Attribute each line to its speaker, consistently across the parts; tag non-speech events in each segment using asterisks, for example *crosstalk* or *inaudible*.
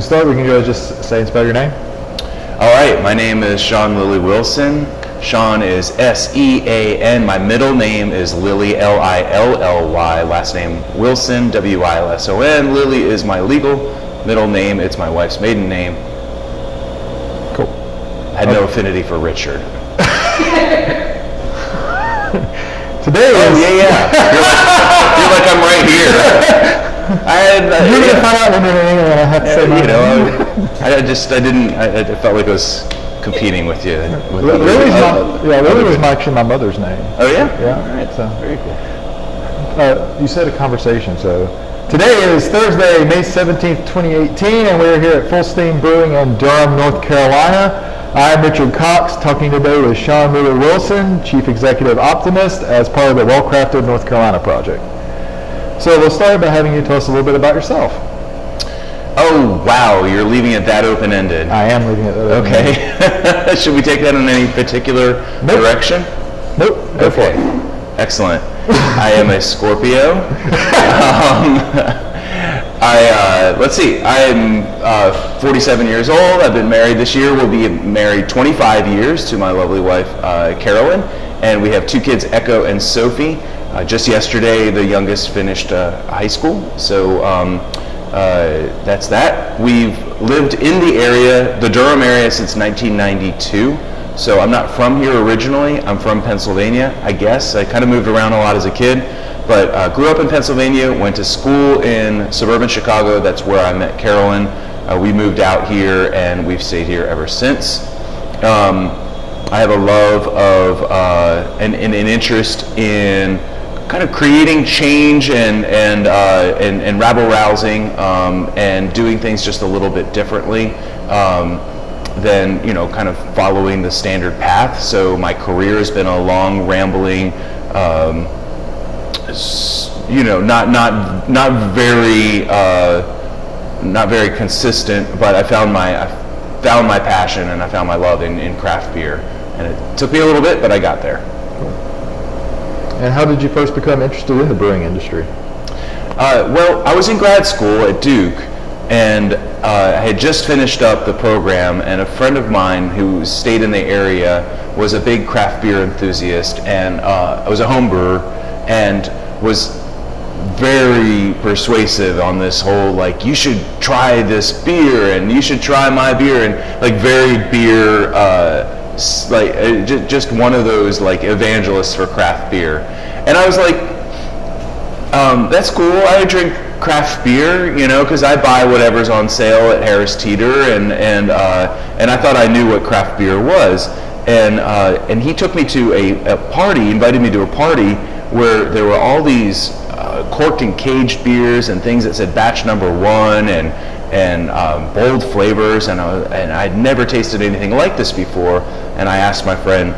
Speaker 1: To start, we can go just say and spell your name.
Speaker 2: All right, my name is Sean Lilly Wilson. Sean is S E A N. My middle name is Lilly, L I L L Y. Last name Wilson, W I L S O N. Lilly is my legal middle name. It's my wife's maiden name.
Speaker 1: Cool.
Speaker 2: I had no oh. affinity for Richard. *laughs*
Speaker 1: Today
Speaker 2: Oh yeah, yeah. You're like, you're like I'm right here. *laughs* I had, uh,
Speaker 1: You're
Speaker 2: yeah.
Speaker 1: gonna find out when you're in and I have to say my
Speaker 2: you know, I, I just I didn't I, I felt like I was competing with you. With
Speaker 1: Li- Lily's
Speaker 2: uh,
Speaker 1: my, yeah, Lily was my, actually my mother's name.
Speaker 2: Oh yeah.
Speaker 1: Yeah,
Speaker 2: All right.
Speaker 1: so-
Speaker 2: very cool.
Speaker 1: Uh, you said a conversation, so today is Thursday, May 17th, 2018, and we're here at Fullsteam Brewing in Durham, North Carolina. I'm Richard Cox, talking today with Sean Lilly Wilson, Chief Executive Optimist, as part of the Well Crafted North Carolina project. So we'll start by having you tell us a little bit about yourself.
Speaker 2: Oh wow, you're leaving it that open ended.
Speaker 1: I am leaving it that open.
Speaker 2: Okay. *laughs* Should we take that in any particular
Speaker 1: Nope.
Speaker 2: direction?
Speaker 1: Nope, go
Speaker 2: Okay. Excellent. I am a Scorpio. um, *laughs* I uh, let's see. I am uh, 47 years old. I've been married this year. We'll be married 25 years to my lovely wife uh, Carolyn, and we have two kids, Echo and Sophie. Uh, just yesterday, the youngest finished uh, high school, so um, uh, that's that. We've lived in the area, the Durham area, since 1992. So I'm not from here originally. I'm from Pennsylvania, I guess. I kind of moved around a lot as a kid, but uh, grew up in Pennsylvania. Went to school in suburban Chicago. That's where I met Carolyn. Uh, we moved out here, and we've stayed here ever since. Um, I have a love of uh, and, and an interest in kind of creating change and and uh, and, and rabble rousing um, and doing things just a little bit differently um, than you know kind of following the standard path. So my career has been a long rambling. Um, you know, not not not very uh, not very consistent, but I found my I found my passion and I found my love in, in craft beer, and it took me a little bit, but I got there.
Speaker 1: And how did you first become interested in the brewing industry?
Speaker 2: Uh, well, I was in grad school at Duke, and uh, I had just finished up the program, and a friend of mine who stayed in the area was a big craft beer enthusiast, and uh, I was a home brewer, and was very persuasive on this whole like you should try this beer and you should try my beer and like very beer uh, like uh, ju- just one of those like evangelists for craft beer. And I was like um, that's cool. I drink craft beer, you know, because I buy whatever's on sale at Harris Teeter, and and uh, and I thought I knew what craft beer was, and uh, and he took me to a, a party, invited me to a party where there were all these uh, corked and caged beers and things that said batch number one and and um, bold flavors, and I, and I'd never tasted anything like this before, and I asked my friend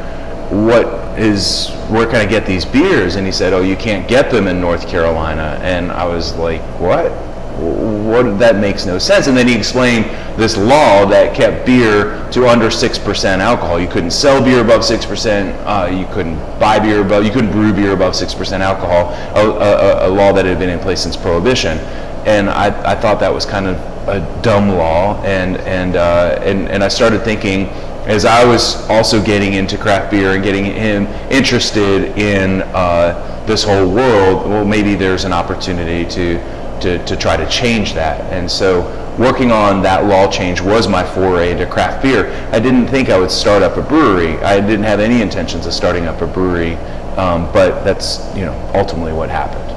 Speaker 2: what is where can I get these beers? And he said, oh, you can't get them in North Carolina. And I was like, what? What? That makes no sense. And then he explained this law that kept beer to under six percent alcohol. You couldn't sell beer above six percent. Uh, you couldn't buy beer above. You couldn't brew beer above six percent alcohol. A, a, a law that had been in place since Prohibition. And I, I thought that was kind of a dumb law. And and uh, and and I started thinking as I was also getting into craft beer and getting him interested in uh, this whole world, well, maybe there's an opportunity to, to, to try to change that. And so working on that law change was my foray into craft beer. I didn't think I would start up a brewery. I didn't have any intentions of starting up a brewery, um, but that's you know ultimately what happened.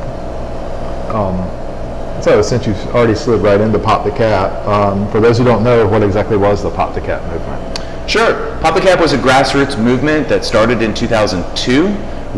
Speaker 1: Um, so since you've already slid right into Pop the Cap, um, for those who don't know, what exactly was the Pop the Cap movement?
Speaker 2: Sure. Pop the Cap was a grassroots movement that started in 2002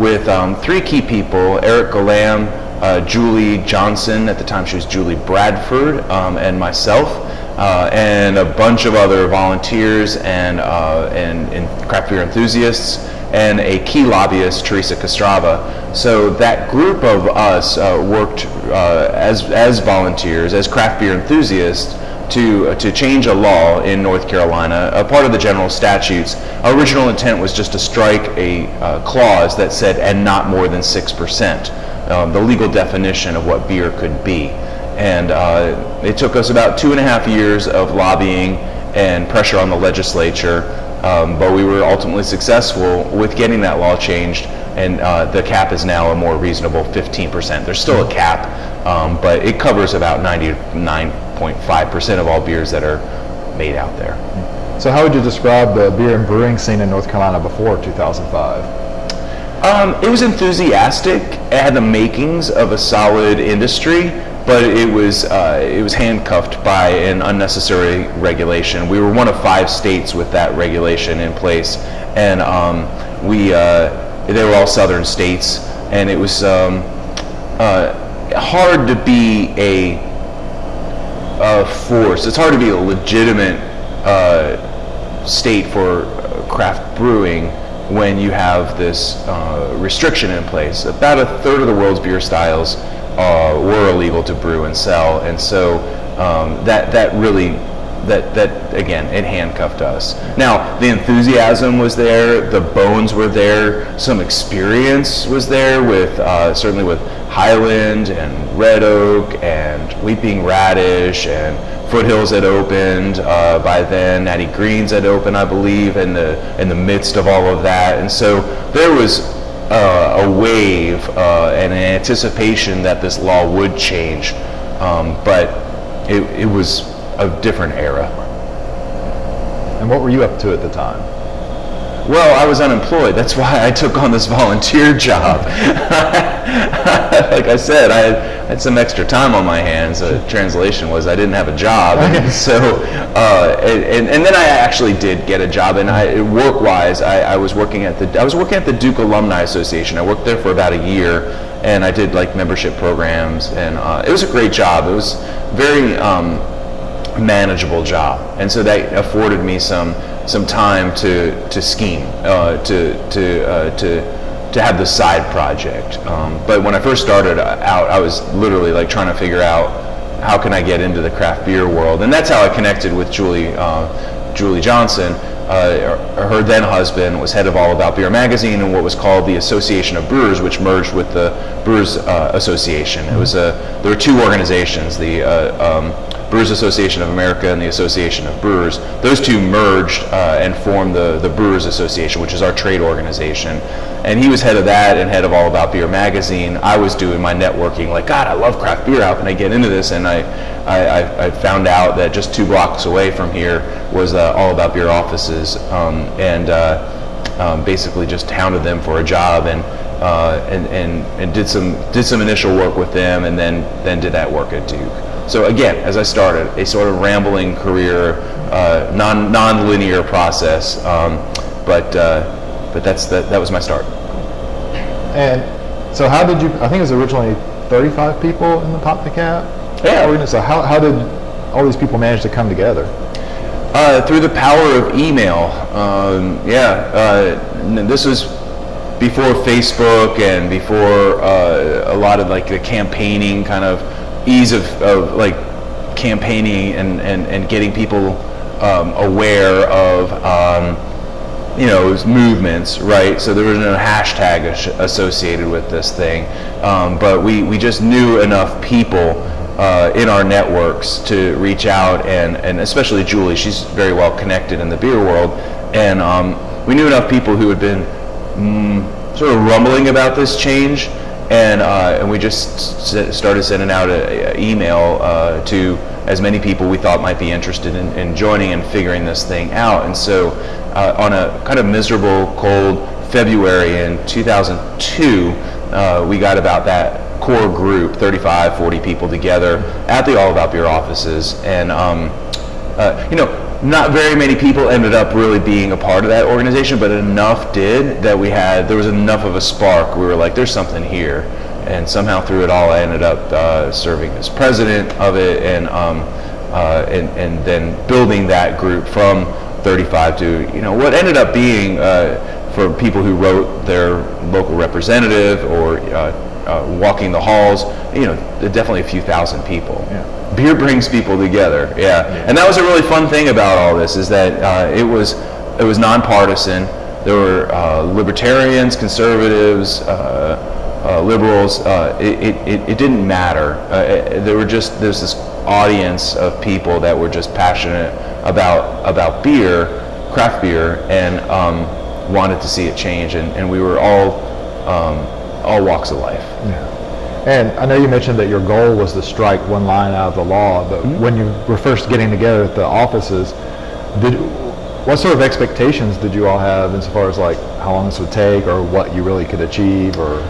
Speaker 2: with um, three key people, Eric Galam, uh, Julie Johnson, at the time she was Julie Bradford, um, and myself, uh, and a bunch of other volunteers and, uh, and, and craft beer enthusiasts, and a key lobbyist, Teresa Castrava. So that group of us uh, worked uh, as, as volunteers, as craft beer enthusiasts, to, uh, to change a law in North Carolina, a part of the general statutes. Our original intent was just to strike a uh, clause that said, and not more than 6%, um, the legal definition of what beer could be. And uh, it took us about two and a half years of lobbying and pressure on the legislature, um, but we were ultimately successful with getting that law changed. And uh, the cap is now a more reasonable 15%. There's still a cap, um, but it covers about 99.5% of all beers that are made out there.
Speaker 1: So how would you describe the beer and brewing scene in North Carolina before 2005?
Speaker 2: Um, it was enthusiastic. It had the makings of a solid industry, but it was uh, it was handcuffed by an unnecessary regulation. We were one of five states with that regulation in place, and um, we uh, they were all southern states, and it was um, uh, hard to be a, a force. It's hard to be a legitimate uh, state for craft brewing when you have this uh, restriction in place. About a third of the world's beer styles uh, were illegal to brew and sell, and so um, that that really that that again it handcuffed us. Now the enthusiasm was there, the bones were there, some experience was there with uh, certainly with Highland and Red Oak and Weeping Radish and Foothills had opened uh, by then. Natty Greene's had opened, I believe, in the in the midst of all of that, and so there was uh, a wave uh, and an anticipation that this law would change, um, but it, it was a different era.
Speaker 1: And what were you up to at the time?
Speaker 2: Well, I was unemployed. That's why I took on this volunteer *laughs* job. like I said, I had, had, some extra time on my hands. The translation was I didn't have a job, and *laughs* so uh, and, and then I actually did get a job. And I, work-wise, I, I was working at the I was working at the Duke Alumni Association. I worked there for about a year, and I did like membership programs, and uh, it was a great job. It was very um, manageable job, and so that afforded me some some time to to scheme, uh, to to uh, to to have the side project. Um, but when I first started out, I was literally like trying to figure out how can I get into the craft beer world, and that's how I connected with Julie uh, Julie Johnson. Uh, her then husband was head of All About Beer magazine and what was called the Association of Brewers, which merged with the Brewers uh, Association. It was a there were two organizations, the uh, um, Brewers Association of America and the Association of Brewers. Those two merged uh, and formed the, the Brewers Association, which is our trade organization. And he was head of that and head of All About Beer magazine. I was doing my networking, like, God, I love craft beer. How can I get into this? And I, I, I found out that just two blocks away from here was uh, All About Beer offices, um, and uh, um, basically just hounded them for a job and, uh, and, and, and did some did some initial work with them, and then then did that work at Duke. So again, as I started, a sort of rambling career, uh, non non-linear process, um, but uh, but that's that, that was my start.
Speaker 1: And so, how did you? I think it was originally 35 people in the Pop the Cap.
Speaker 2: Yeah.
Speaker 1: So how how did all these people manage to come together?
Speaker 2: Uh, through the power of email. Um, yeah, uh, this was before Facebook and before uh, a lot of like the campaigning kind of ease of, of like campaigning and, and, and getting people um, aware of um, you know movements right? So there was no hashtag associated with this thing. Um, but we, we just knew enough people uh, in our networks to reach out and, and especially Julie she's very well connected in the beer world. And um, we knew enough people who had been mm, sort of rumbling about this change and uh, and we just started sending out an email uh, to as many people we thought might be interested in, in joining and figuring this thing out. And so, uh, on a kind of miserable, cold February in 2002, uh, we got about that core group, 35, 40 people together at the All About Beer offices, and um, uh, you know not very many people ended up really being a part of that organization, but enough did that we had, there was enough of a spark. We were like, there's something here. And somehow through it all, I ended up uh, serving as president of it and, um, uh, and, and then building that group from 35 to, you know, what ended up being uh, for people who wrote their local representative or uh, uh, walking the halls, you know, definitely a few thousand people.
Speaker 1: Yeah
Speaker 2: beer brings people together. Yeah. yeah. and that was a really fun thing about all this is that uh, it was it was nonpartisan. There were uh, libertarians, conservatives, uh, uh, liberals, uh, it, it, it didn't matter. Uh, there were just there's this audience of people that were just passionate about about beer, craft beer, and um, wanted to see it change. And, and we were all um, all walks of life.
Speaker 1: Yeah. And I know you mentioned that your goal was to strike one line out of the law, but
Speaker 2: Mm-hmm.
Speaker 1: when you were first getting together at the offices, did what sort of expectations did you all have insofar as like how long this would take or what you really could achieve or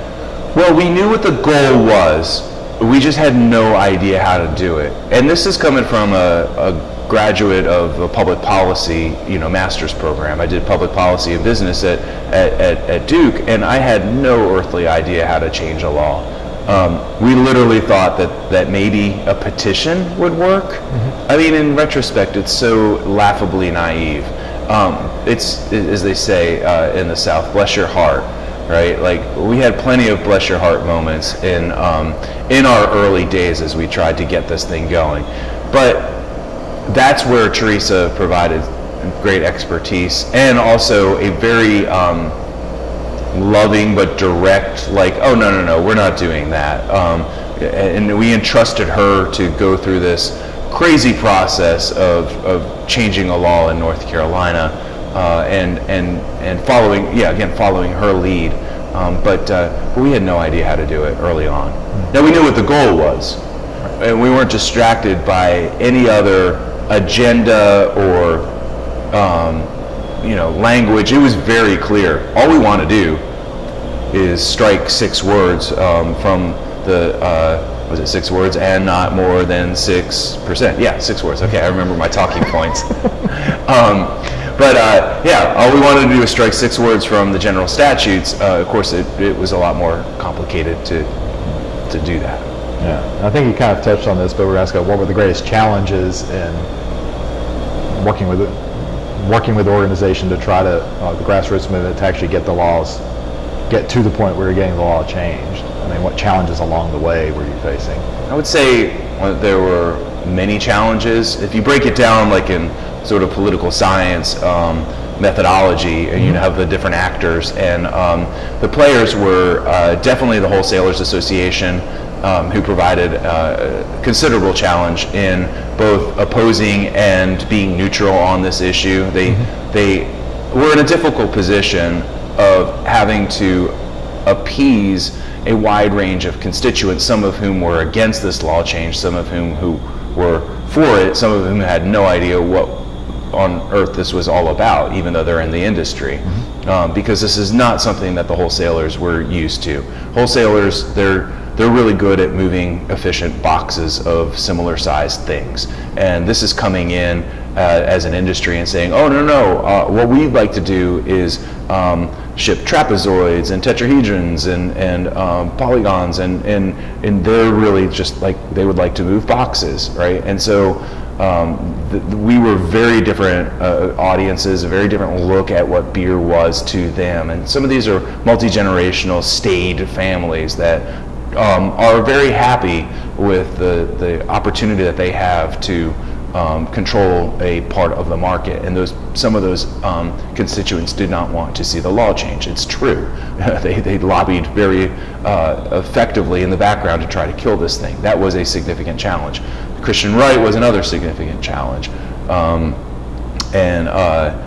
Speaker 2: Well, we knew what the goal was. We just had no idea how to do it. And this is coming from a, a graduate of a public policy, you know, master's program. I did public policy and business at, at, at, at Duke, and I had no earthly idea how to change a law. Um, we literally thought that, that maybe a petition would work. I mean, in retrospect, it's so laughably naive. Um, it's, as they say uh, in the South, bless your heart right? Like we had plenty of bless your heart moments in um, in our early days as we tried to get this thing going, but that's where Teresa provided great expertise and also a very um, loving but direct, like, oh no no no, we're not doing that, um, and we entrusted her to go through this crazy process of, of changing a law in North Carolina uh, and and and following yeah again following her lead. Um, but uh, we had no idea how to do it early on. Now we knew what the goal was and we weren't distracted by any other agenda or um, you know language it was very clear all we want to do is strike six words um, from the uh, was it six words and not more than six percent? Yeah, six words. Okay, I remember my talking points. *laughs* um, but uh, yeah, all we wanted to do was strike six words from the general statutes. Uh, of course, it, it was a lot more complicated to to do that.
Speaker 1: Yeah, I think you kind of touched on this, but we're asking what were the greatest challenges in working with working with the organization to try to uh, the grassroots movement to actually get the laws, get to the point where you're getting the law changed. I mean, what challenges along the way were you facing?
Speaker 2: I would say uh, there were many challenges. If you break it down, like in sort of political science um, methodology, and you have the different actors, and um, the players were uh, definitely the Wholesalers Association, um, who provided uh, considerable challenge in both opposing and being neutral on this issue. They they were in a difficult position of having to appease a wide range of constituents, some of whom were against this law change, some of whom who were for it, some of whom had no idea what on earth this was all about, even though they're in the industry. Um, because this is not something that the wholesalers were used to. Wholesalers, they're they're really good at moving efficient boxes of similar sized things. And this is coming in uh, as an industry and saying, oh, no, no, uh, what we'd like to do is um, ship trapezoids and tetrahedrons and, and um, polygons, and, and, and they're really just like, they would like to move boxes, right? And so um, we were very different uh, audiences, a very different look at what beer was to them. And some of these are multi-generational, staid families that um, are very happy with the, the opportunity that they have to um, control a part of the market. And those, some of those um, constituents did not want to see the law change. It's true. *laughs* they, they lobbied very uh, effectively in the background to try to kill this thing. That was a significant challenge. Christian right was another significant challenge. Um, and uh,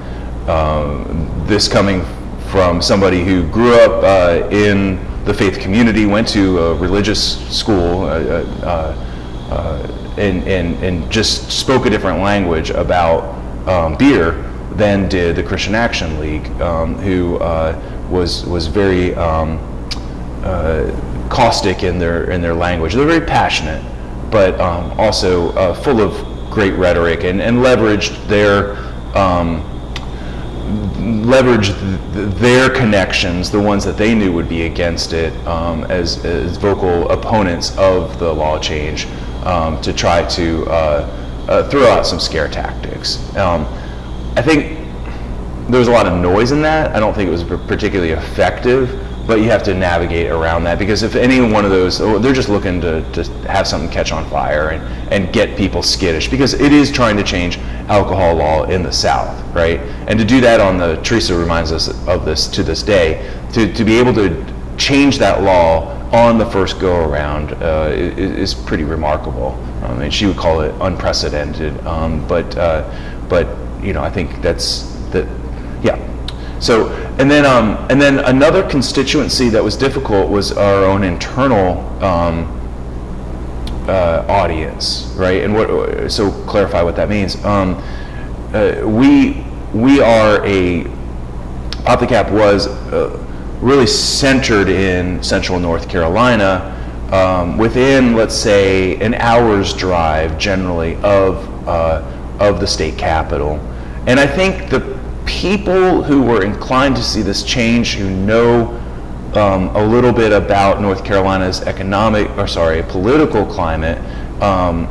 Speaker 2: um, this coming from somebody who grew up uh, in the faith community, went to a religious school, uh, uh, uh, and, and, and just spoke a different language about um, beer than did the Christian Action League, um, who was, was very um, caustic in their, in their language. They're very passionate, but um, also full of great rhetoric and, and leveraged their um, leverage th- their connections, the ones that they knew would be against it, um, as, as vocal opponents of the law change, um, to try to uh, uh, throw out some scare tactics. Um, I think there was a lot of noise in that. I don't think it was particularly effective, but you have to navigate around that because if any one of those, oh, they're just looking to, to have something catch on fire and, and get people skittish because it is trying to change alcohol law in the South, right? And to do that on the, Teresa reminds us of this to this day, to, to be able to change that law on the first go around uh, is, pretty remarkable. I mean, she would call it unprecedented, um, but uh, but you know, I think that's that. Yeah. So and then um, and then another constituency that was difficult was our own internal um, uh, audience, right? And what so clarify what that means. Um, uh, we we are a Pop the Cap was uh, really centered in central North Carolina, um, within let's say an hour's drive generally of uh, of the state capital, and I think the people who were inclined to see this change, who know um, a little bit about North Carolina's economic, or sorry, political climate, um,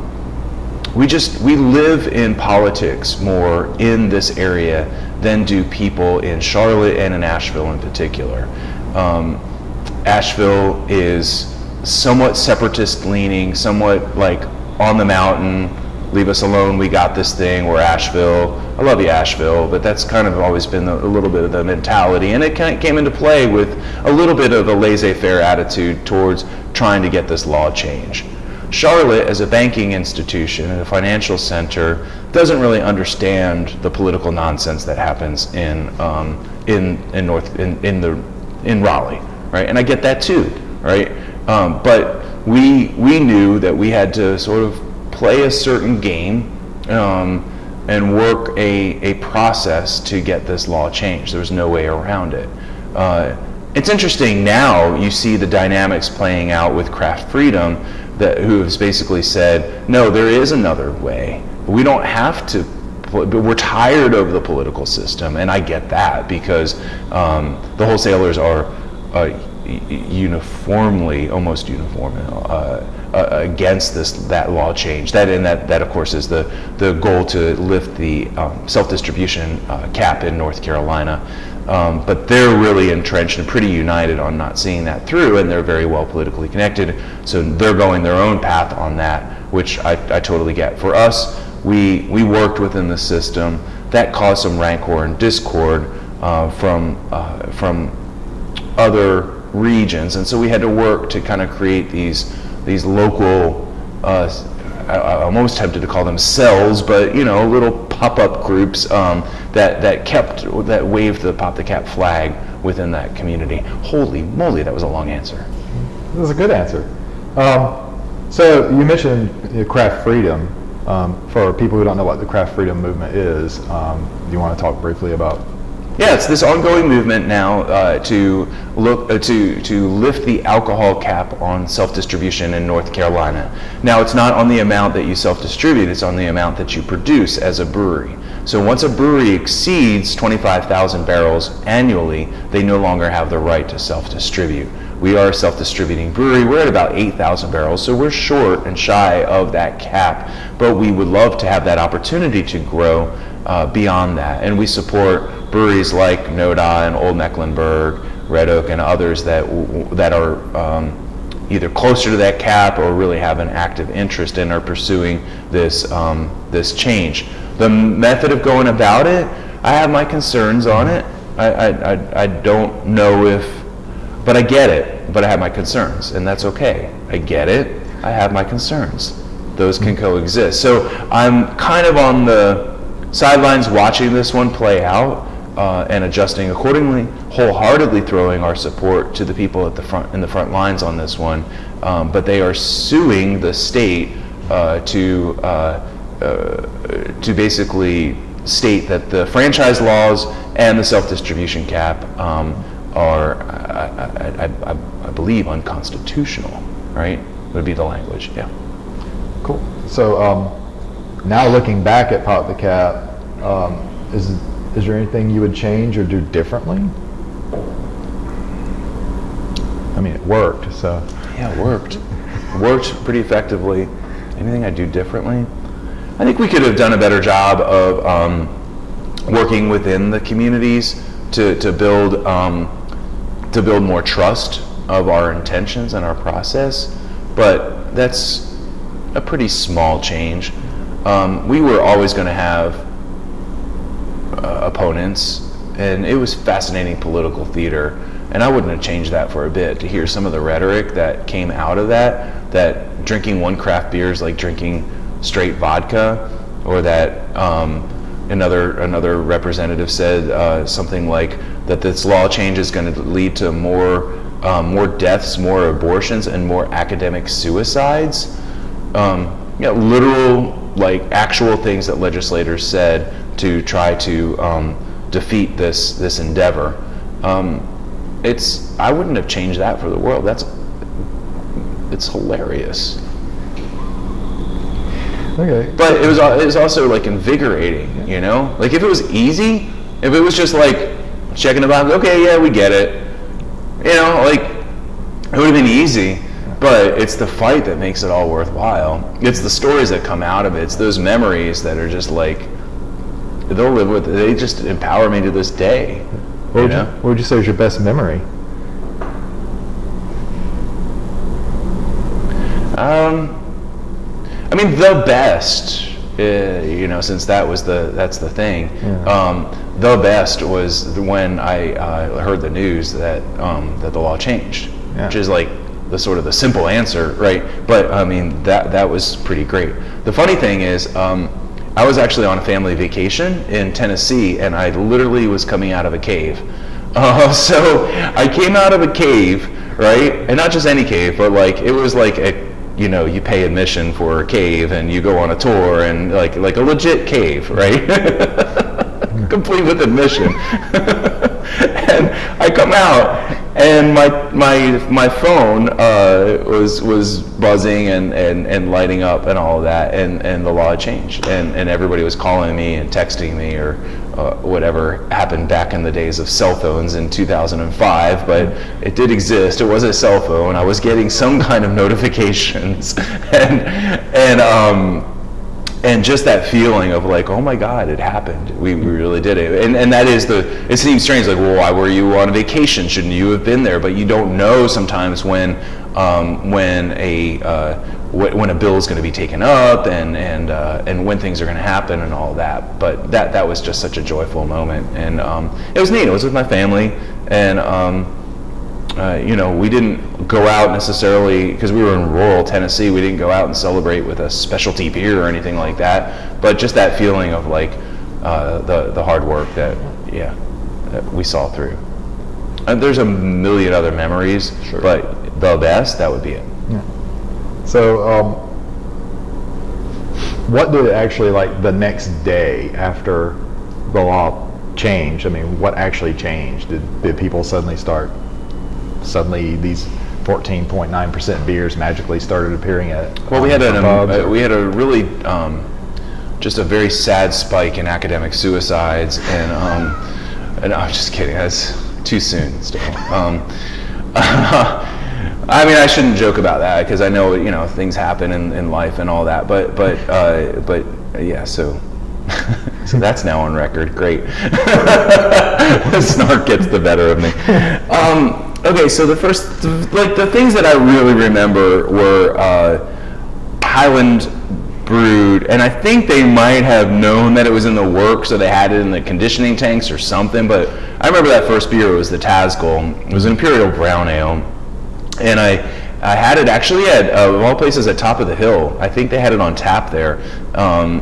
Speaker 2: we just we live in politics more in this area than do people in Charlotte and in Asheville in particular. Um, Asheville is somewhat separatist leaning, somewhat like on the mountain, leave us alone, we got this thing, we're Asheville. I love you, Asheville, but that's kind of always been a, little bit of the mentality. And it kind of came into play with a little bit of a laissez faire attitude towards trying to get this law changed. Charlotte, as a banking institution and a financial center, doesn't really understand the political nonsense that happens in, um, in, in, North, in, in, the, in Raleigh, right? And I get that too, right? Um, but we, we knew that we had to sort of play a certain game um, and work a, a process to get this law changed. There was no way around it. Uh, it's interesting now you see the dynamics playing out with craft freedom that who has basically said, no, there is another way. We don't have to but we're tired of the political system, and I get that because um, the wholesalers are uh, uniformly, almost uniformly, uh, uh, against this that law change. That and that that of course is the the goal to lift the um, self-distribution uh, cap in North Carolina. Um, but they're really entrenched and pretty united on not seeing that through, and they're very well politically connected. So they're going their own path on that, which I, I totally get. For us, we we worked within the system that caused some rancor and discord uh, from uh, from other regions, and so we had to work to kind of create these these local, uh, I, am almost tempted to call them cells, but you know, little pop-up groups um, that that kept that waved the pop the cap flag within that community. Holy moly, that was a long answer.
Speaker 1: That was a good answer. Um, so you mentioned you know, craft freedom. Um, for people who don't know what the craft freedom movement is, um, do you want to talk briefly about
Speaker 2: yeah, it's this ongoing movement now uh, to look uh, to to lift the alcohol cap on self-distribution in North Carolina. Now, it's not on the amount that you self-distribute; it's on the amount that you produce as a brewery. So once a brewery exceeds 25,000 barrels annually, they no longer have the right to self-distribute. We are a self-distributing brewery. We're at about 8,000 barrels, so we're short and shy of that cap. But we would love to have that opportunity to grow uh, beyond that, and we support breweries like Noda and Old Mecklenburg, Red Oak, and others that that are um, either closer to that cap or really have an active interest and are pursuing this um, this change. The method of going about it, I have my concerns on it. I, I, I don't know if, but I get it. But I have my concerns, and that's okay. I get it. I have my concerns. Those can coexist. So I'm kind of on the sidelines watching this one play out uh, and adjusting accordingly, wholeheartedly throwing our support to the people at the front in the front lines on this one. Um, but they are suing the state uh, to uh, uh to basically state that the franchise laws and the self-distribution cap um, are, I, I, I, I, believe, unconstitutional. Right? Would be the language. Yeah.
Speaker 1: Cool. So um, now looking back at Pop the Cap, um, is is there anything you would change or do differently? I mean, it worked, so.
Speaker 2: Yeah, it worked. Worked pretty effectively. Anything I'd do differently? I think we could have done a better job of um, working within the communities to, to build um, to build more trust of our intentions and our process. But that's a pretty small change. Um, we were always going to have uh, opponents, and it was fascinating political theater and I wouldn't have changed that for a bit to hear some of the rhetoric that came out of that, that drinking one craft beer is like drinking straight vodka, or that um, another another representative said uh, something like that this law change is going to lead to more um, more deaths, more abortions, and more academic suicides. Um, you know, literal like actual things that legislators said to try to um, defeat this this endeavor. Um, it's I wouldn't have changed that for the world. That's it's hilarious.
Speaker 1: Okay.
Speaker 2: But it was it was also like invigorating, you know. Like if it was easy, if it was just like checking the box, okay, yeah, we get it. You know, like it would have been easy. But it's the fight that makes it all worthwhile. It's the stories that come out of it. It's those memories that are just like they'll live with. They just empower me to this day.
Speaker 1: What would, you, what would you say is your best memory?
Speaker 2: Um, I mean, the best. Uh, you know, since that was the that's the thing.
Speaker 1: Yeah.
Speaker 2: Um, the best was when I uh, heard the news that um, that the law changed,
Speaker 1: Yeah.
Speaker 2: which is like the sort of the simple answer, right? But I mean, that that was pretty great. The funny thing is. Um, I was actually on a family vacation in Tennessee, and I literally was coming out of a cave. *laughs* Uh, so I came out of a cave, right? And not just any cave, but like it was like a, you know, you pay admission for a cave, and you go on a tour, and like like a legit cave, right? *laughs* Complete with admission. *laughs* and I come out, and my my my phone uh, was was buzzing and, and, and lighting up and all of that, and, and the law changed, and, and everybody was calling me and texting me or uh, whatever happened back in the days of cell phones in 2005, but it did exist. It was a cell phone. I was getting some *laughs* kind of notifications, *laughs* and and um, and just that feeling of like, oh my God, it happened. We, we really did it. And, and that is the, it seems strange, like, well, why were you on vacation? Shouldn't you have been there? But you don't know sometimes when, um, when a, uh, wh- when a bill is going to be taken up and, and, uh, and when things are going to happen and all that. But that, that was just such a joyful moment. And um, it was neat. It was with my family. And, um, uh, you know, we didn't go out necessarily because we were in rural Tennessee. We didn't go out and celebrate with a specialty beer or anything like that. But just that feeling of like uh, the the hard work that yeah that we saw through. And there's a million other memories, but the best that would be it. Yeah.
Speaker 1: So, um, what did it actually like the next day after the law changed? I mean, what actually changed? Did, did people suddenly start? Suddenly, these 14.9% beers magically started appearing at
Speaker 2: Well, we had an, um, uh,
Speaker 1: or-
Speaker 2: we had a really um, just a very sad spike in academic suicides, and um, and I'm just kidding. That's too soon still. Um, *laughs* I mean, I shouldn't joke about that because I know you know things happen in, in life and all that. But but uh, but yeah. So *laughs* so that's now on record. Great. *laughs* Snark gets the better of me. Okay, so the first like the things that I really remember were uh, Highland brewed, and I think they might have known that it was in the works, or they had it in the conditioning tanks or something. But I remember that first beer was the Tazgul. It was an imperial brown ale, and I I had it actually at uh, of all places at Top of the Hill. I think they had it on tap there, um,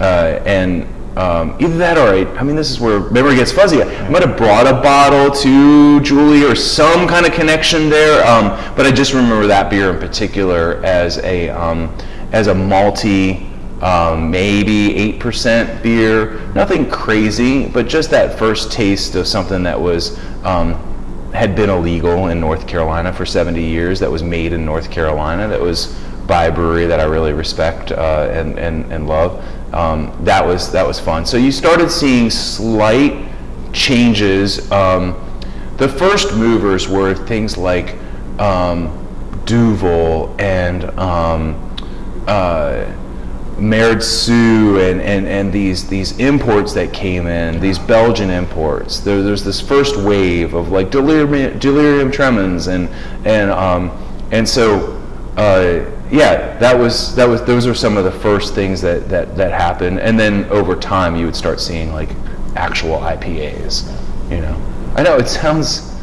Speaker 2: uh, and. Um, either that or I, I mean, this is where memory gets fuzzy. I might have brought a bottle to Julie or some kind of connection there, um, but I just remember that beer in particular as a um, as a malty, um, maybe eight percent beer. Nothing crazy, but just that first taste of something that was um, had been illegal in North Carolina for 70 years. That was made in North Carolina. That was by a brewery that I really respect uh, and, and and love. Um, that was that was fun. So you started seeing slight changes. Um, the first movers were things like um, Duvel and um, uh, Sue and, and, and these these imports that came in, these Belgian imports. There, there's this first wave of like delirium, delirium tremens and and um, and so uh, yeah, that was that was those are some of the first things that, that that happened, and then over time you would start seeing like actual IPAs. You know, I know it sounds.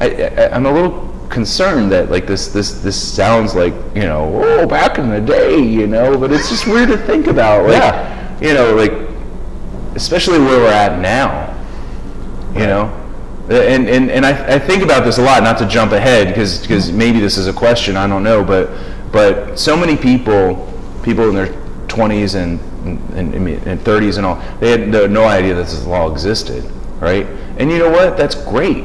Speaker 2: I, I, I'm a little concerned that like this this this sounds like you know oh back in the day you know but it's just weird to think about like
Speaker 1: Yeah.
Speaker 2: you know like especially where we're at now you know and and, and I, I think about this a lot not to jump ahead because because mm-hmm. maybe this is a question i don't know but but so many people people in their 20s and and, and, and 30s and all they had no, no idea that this law existed right and you know what that's great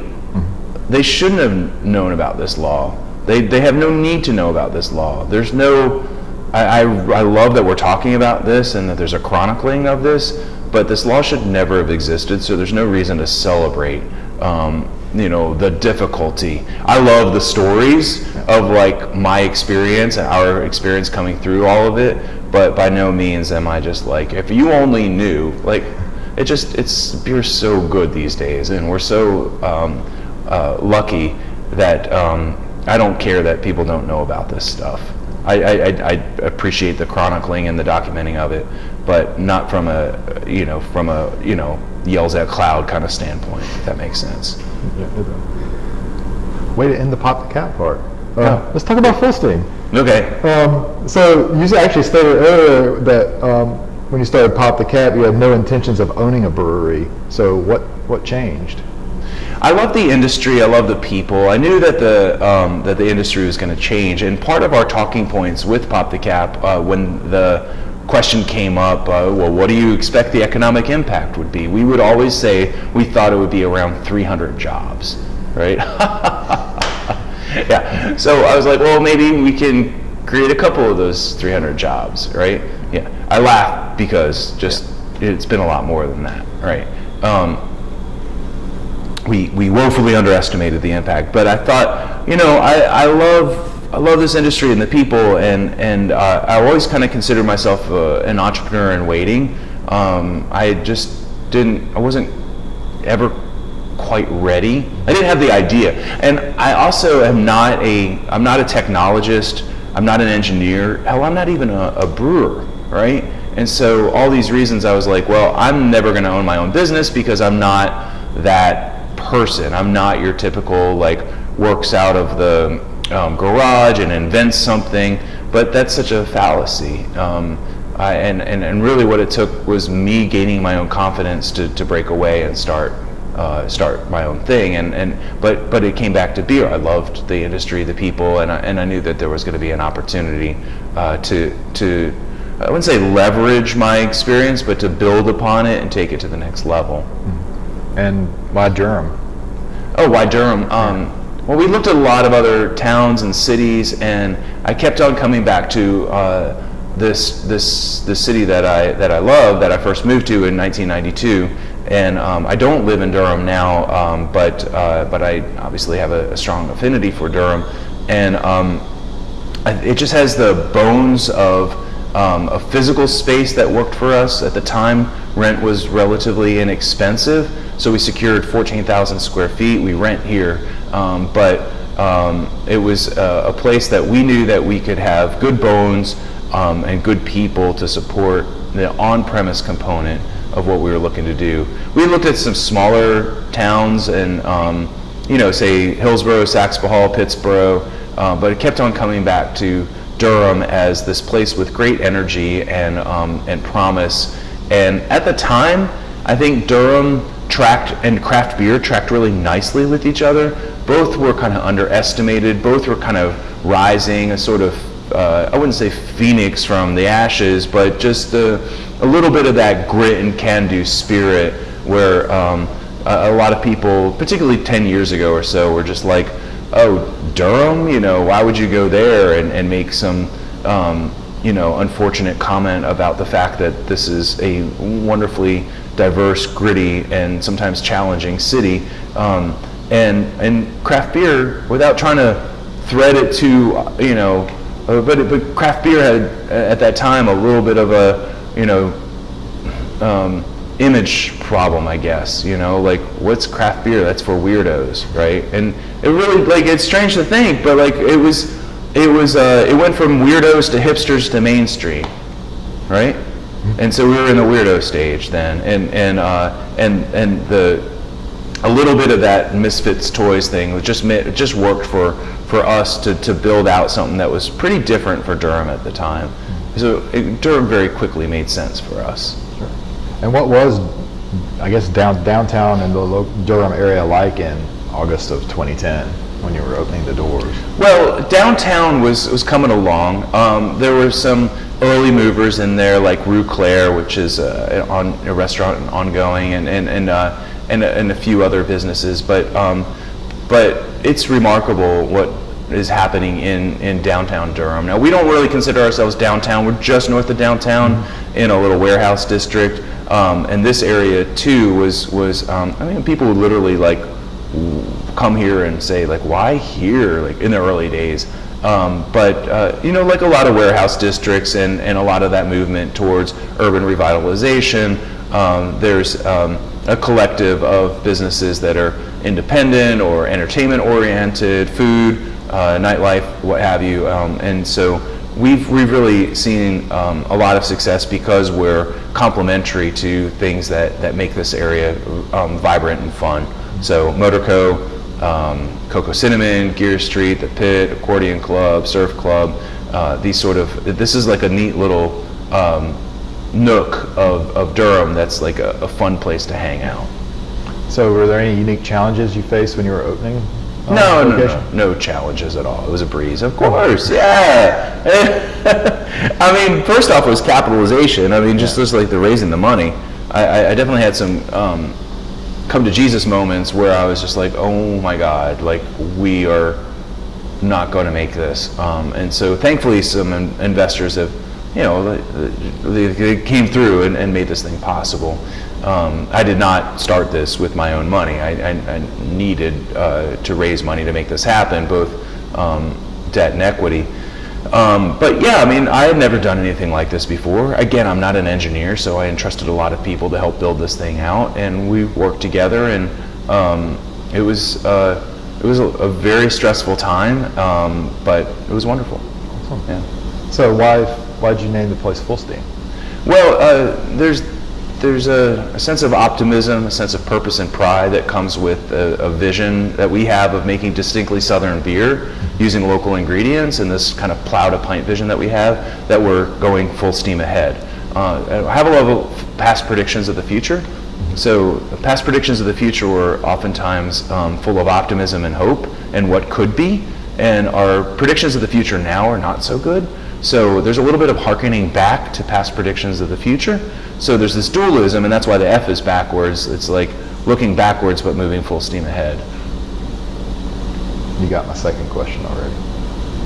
Speaker 2: they shouldn't have known about this law. They, they have no need to know about this law. There's no, I, I, I love that we're talking about this and that there's a chronicling of this, but this law should never have existed, so there's no reason to celebrate, um, you know, the difficulty. I love the stories of like my experience and our experience coming through all of it, but by no means am I just like, if you only knew, like, it just, it's, beer's so good these days, and we're so, um, uh, lucky that um, I don't care that people don't know about this stuff. I, I, I I appreciate the chronicling and the documenting of it, but not from a you know from a you know yells at cloud kind of standpoint. If that makes sense. Yeah.
Speaker 1: Way to end the pop the cap part. Uh,
Speaker 2: Yeah.
Speaker 1: Let's talk about Fullsteam.
Speaker 2: Okay.
Speaker 1: Um, so you actually stated earlier that um, when you started Pop the Cap, you had no intentions of owning a brewery. So what what changed?
Speaker 2: I love the industry. I love the people. I knew that the um, that the industry was going to change, and part of our talking points with Pop the Cap uh, when the question came up, uh, well, what do you expect the economic impact would be? We would always say we thought it would be around 300 jobs, right? *laughs* yeah. So I was like, well, maybe we can create a couple of those 300 jobs, right? Yeah. I laugh because just it's been a lot more than that, right? Um, we, we woefully underestimated the impact. But I thought, you know, I, I love I love this industry and the people, and and uh, I always kind of considered myself uh, an entrepreneur in waiting. Um, I just didn't, I wasn't ever quite ready. I didn't have the idea, and I also am not a I'm not a technologist. I'm not an engineer. Hell, I'm not even a, a brewer, right? And so all these reasons, I was like, well, I'm never going to own my own business because I'm not that person. I'm not your typical like works out of the um, garage and invent something. But that's such a fallacy. Um, I, and, and, and really what it took was me gaining my own confidence to, to break away and start uh, start my own thing. And, and but but it came back to beer. I loved the industry, the people, and I, and I knew that there was going to be an opportunity uh, to to I wouldn't say leverage my experience, but to build upon it and take it to the next level.
Speaker 1: And why Durham?
Speaker 2: Oh, why Durham? Um, well, we looked at a lot of other towns and cities, and I kept on coming back to uh, this this this city that I that I love that I first moved to in 1992. And um, I don't live in Durham now, um, but uh, but I obviously have a, a strong affinity for Durham, and um, it just has the bones of um, a physical space that worked for us at the time. Rent was relatively inexpensive, so we secured 14,000 square feet. We rent here, um, but um, it was a, a place that we knew that we could have good bones um, and good people to support the on-premise component of what we were looking to do. We looked at some smaller towns and um, you know, say Hillsborough, Saxapahaw Pittsboro, uh, but it kept on coming back to Durham as this place with great energy and, um, and promise. And at the time, I think Durham tracked and craft beer tracked really nicely with each other. Both were kind of underestimated. Both were kind of rising, a sort of, uh, I wouldn't say phoenix from the ashes, but just a, a little bit of that grit and can-do spirit where um, a, a lot of people, particularly 10 years ago or so, were just like, oh, Durham, you know, why would you go there and, and make some, um, you know, unfortunate comment about the fact that this is a wonderfully diverse, gritty, and sometimes challenging city. Um, and, and craft beer, without trying to thread it to, you know, uh, but, but craft beer had, uh, at that time, a little bit of a, you know, um, image problem, I guess. You know, like what's craft beer? That's for weirdos, right? And it really like it's strange to think, but like it was, it was, uh, it went from weirdos to hipsters to mainstream, right? And so we were in the weirdo stage then, and and uh, and and the a little bit of that Misfits toys thing just just worked for for us to, to build out something that was pretty different for Durham at the time. So it, Durham very quickly made sense for us.
Speaker 1: Sure. And what was, I guess, down, downtown and the Durham area like in August of 2010 when you were opening the doors?
Speaker 2: Well, downtown was, was coming along. Um, there were some early movers in there like Rue Cler, which is uh, on, a restaurant ongoing, and, and, and, uh, and, and, a few other businesses. But, um, but it's remarkable what is happening in, in downtown Durham. Now, we don't really consider ourselves downtown. We're just north of downtown in a little warehouse district. Um, and this area, too, was, was um, I mean, people would literally, like, come here and say, like, why here, like, in the early days. Um, but, uh, you know, like a lot of warehouse districts and, and a lot of that movement towards urban revitalization, um, there's um, a collective of businesses that are independent or entertainment oriented, food, uh, nightlife, what have you. Um, and so we've, we've really seen um, a lot of success because we're complementary to things that, that make this area um, vibrant and fun. So Motorco, um, Coco Cinnamon, Geer Street, The Pit, Accordion Club, Surf Club, uh, these sort of, this is like a neat little um, nook of, of Durham that's like a, a fun place to hang out.
Speaker 1: So were there any unique challenges you faced when you were opening
Speaker 2: no, no, no, no challenges at all. It was a breeze, of course. Yeah. *laughs* I mean, first off, it was capitalization. I mean, just just like the raising the money. I, I definitely had some um, come to Jesus moments where I was just like, oh my God, like we are not going to make this. Um, and so, thankfully, some in investors have, you know, they, they came through and, and made this thing possible. Um, I did not start this with my own money. I, I, I needed uh, to raise money to make this happen, both um, debt and equity. Um, but yeah, I mean, I had never done anything like this before. Again, I'm not an engineer, so I entrusted a lot of people to help build this thing out, and we worked together, and um, it was uh, it was a, a, very stressful time, um, but it was wonderful.
Speaker 1: Awesome. Yeah. So why why did you name the place Fullsteam?
Speaker 2: Well, uh, there's there's a, a, sense of optimism, a sense of purpose and pride that comes with a, a, vision that we have of making distinctly Southern beer using local ingredients and this kind of plow to pint vision that we have that we're going full steam ahead. Uh, I have a level of past predictions of the future. So past predictions of the future were oftentimes um, full of optimism and hope and what could be. And our predictions of the future now are not so good. So there's a little bit of harkening back to past predictions of the future. So there's this dualism, and that's why the F is backwards. It's like looking backwards but moving full steam ahead.
Speaker 1: You got my second question already.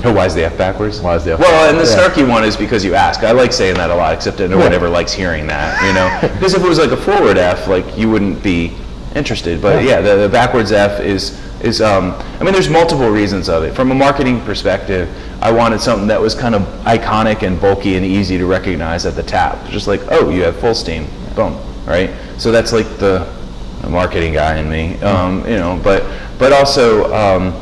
Speaker 2: Oh, why is the F backwards?
Speaker 1: Why is the F
Speaker 2: Well, and the yeah. snarky one is because you ask. I like saying that a lot, except that no one ever likes hearing that, you know? *laughs* because if it was like a forward F, like you wouldn't be interested. But yeah, yeah the, the, backwards F is, is um, I mean, there's multiple reasons of it. From a marketing perspective, I wanted something that was kind of iconic and bulky and easy to recognize at the tap. Just like, oh, you have full steam, boom, right? So that's like the, the marketing guy in me, um, you know. But but also um,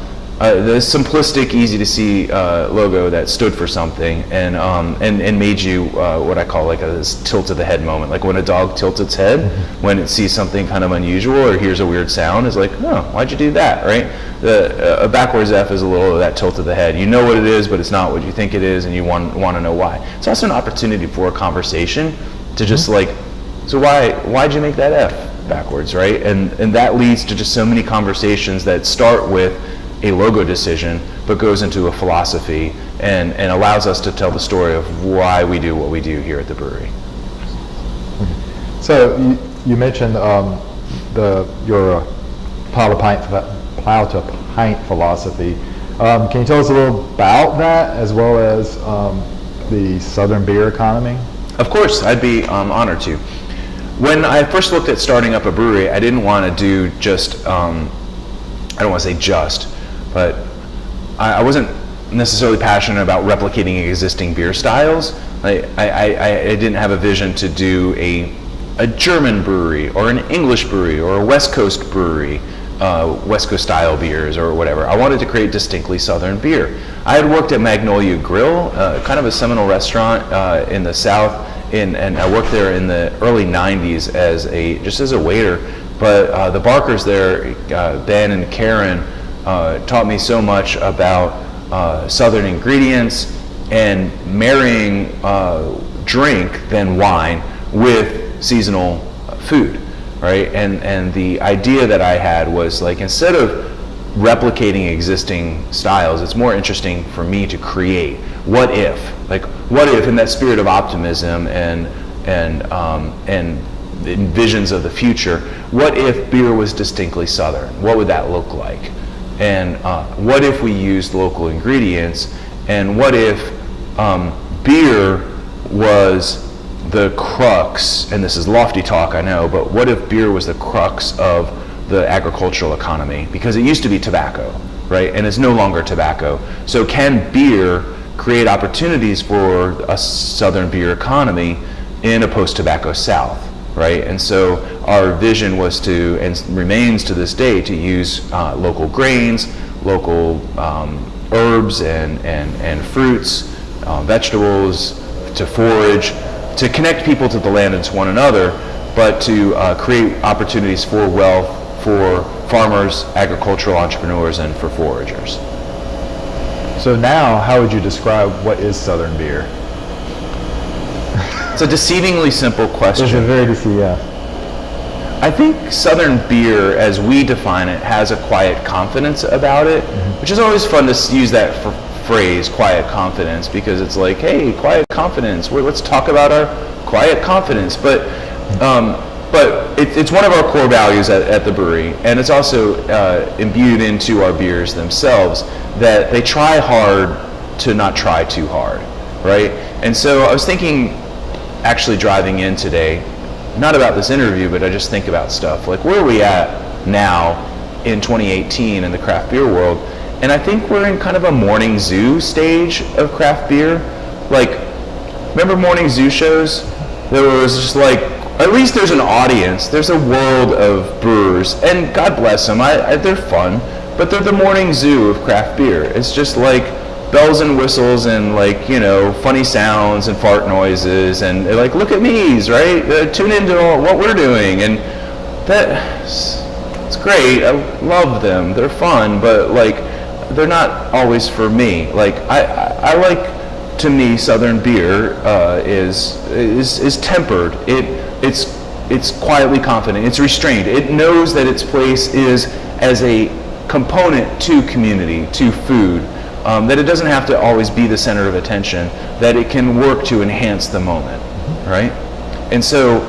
Speaker 2: uh, the simplistic, easy to see uh, logo that stood for something and um, and and made you uh, what I call like a tilt of the head moment. Like when a dog tilts its head mm-hmm. when it sees something kind of unusual or hears a weird sound, is like, oh, why'd you do that, right? The, a backwards F is a little of that tilt of the head. You know what it is, but it's not what you think it is, and you want want to know why. It's also an opportunity for a conversation to just mm-hmm. like, so why why'd you make that F backwards, right? And and that leads to just so many conversations that start with a logo decision, but goes into a philosophy and, and allows us to tell the story of why we do what we do here at the brewery.
Speaker 1: So you, you mentioned um, the your plow to pint plow to pint philosophy. Um, can you tell us a little about that, as well as um, the Southern beer economy?
Speaker 2: Of course, I'd be um, honored to. When I first looked at starting up a brewery, I didn't want to do just um, I don't want to say just, but I, I wasn't necessarily passionate about replicating existing beer styles. I, I, I, didn't have a vision to do a, a German brewery or an English brewery or a West Coast brewery, uh, West Coast style beers or whatever. I wanted to create distinctly Southern beer. I had worked at Magnolia Grill, uh, kind of a seminal restaurant uh, in the South, in, and I worked there in the early 90s as a, just as a waiter. But uh, the Barkers there, uh, Ben and Karen, uh, taught me so much about uh, Southern ingredients and marrying uh, drink, then wine, with seasonal food, right? And, and the idea that I had was like, instead of replicating existing styles, it's more interesting for me to create. What if? Like, what if in that spirit of optimism and, and, um, and visions of the future, what if beer was distinctly Southern? What would that look like? And uh, what if we used local ingredients? And what if um, beer was the crux, and this is lofty talk, I know, but what if beer was the crux of the agricultural economy? Because it used to be tobacco, right? And it's no longer tobacco. So can beer create opportunities for a southern beer economy in a post-tobacco South? Right? And so our vision was to, and remains to this day, to use uh, local grains, local um, herbs and, and, and fruits, uh, vegetables, to forage, to connect people to the land and to one another, but to uh, create opportunities for wealth for farmers, agricultural entrepreneurs, and for foragers.
Speaker 1: So now, how would you describe what is Southern beer?
Speaker 2: It's a deceivingly simple question.
Speaker 1: It's a very deceiving, yeah.
Speaker 2: I think Southern beer, as we define it, has a quiet confidence about it, mm-hmm. which is always fun to use that phrase, quiet confidence, because it's like, hey, quiet confidence. Let's talk about our quiet confidence. But, um, but it, it's one of our core values at, at the brewery, and it's also uh, imbued into our beers themselves that they try hard to not try too hard, right? And so I was thinking actually driving in today, not about this interview, but I just think about stuff. Like, where are we at now in 2018 in the craft beer world? And I think we're in kind of a morning zoo stage of craft beer. Like, remember morning zoo shows? There was just like, at least there's an audience. There's a world of brewers, and God bless them. I, I, they're fun, but they're the morning zoo of craft beer. It's just like bells and whistles and like you know funny sounds and fart noises and like look at me's right? Uh, tune into what we're doing. And that it's great. I love them. They're fun but like they're not always for me. Like i i, I like to me southern beer uh, is is is tempered. It it's it's quietly confident. It's restrained. It knows that its place is as a component to community to food um, that it doesn't have to always be the center of attention, that it can work to enhance the moment, right? And so,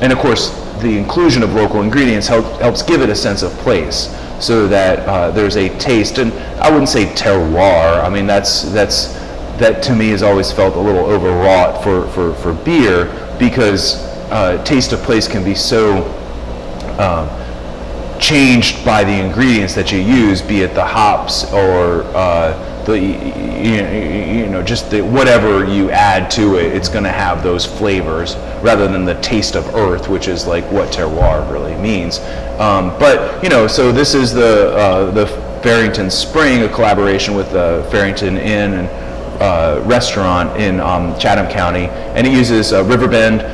Speaker 2: and of course, the inclusion of local ingredients help, helps give it a sense of place so that uh, there's a taste, and I wouldn't say terroir, I mean, that's, that's, that to me has always felt a little overwrought for, for, for beer because uh, taste of place can be so um, changed by the ingredients that you use, be it the hops or uh, the you know just the, whatever you add to it, it's going to have those flavors rather than the taste of earth, which is like what terroir really means. Um, but you know, so this is the uh, the Fearrington Spring, a collaboration with the Fearrington Inn and uh, restaurant in um, Chatham County, and it uses uh, Riverbend uh,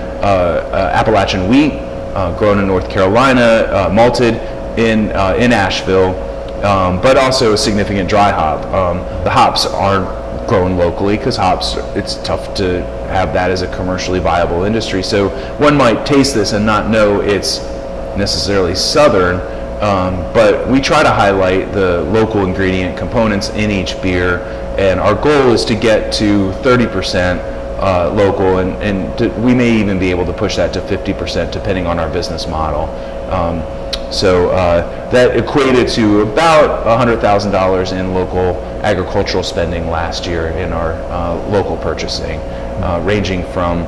Speaker 2: uh, Appalachian wheat, uh, grown in North Carolina, uh, malted in, uh, in Asheville, um, but also a significant dry hop. Um, the hops aren't grown locally because hops, it's tough to have that as a commercially viable industry. So one might taste this and not know it's necessarily southern, um, but we try to highlight the local ingredient components in each beer, and our goal is to get to 30% uh, local, and, and to, we may even be able to push that to 50% depending on our business model. Um, so uh, that equated to about $100,000 in local agricultural spending last year in our uh, local purchasing, uh, ranging from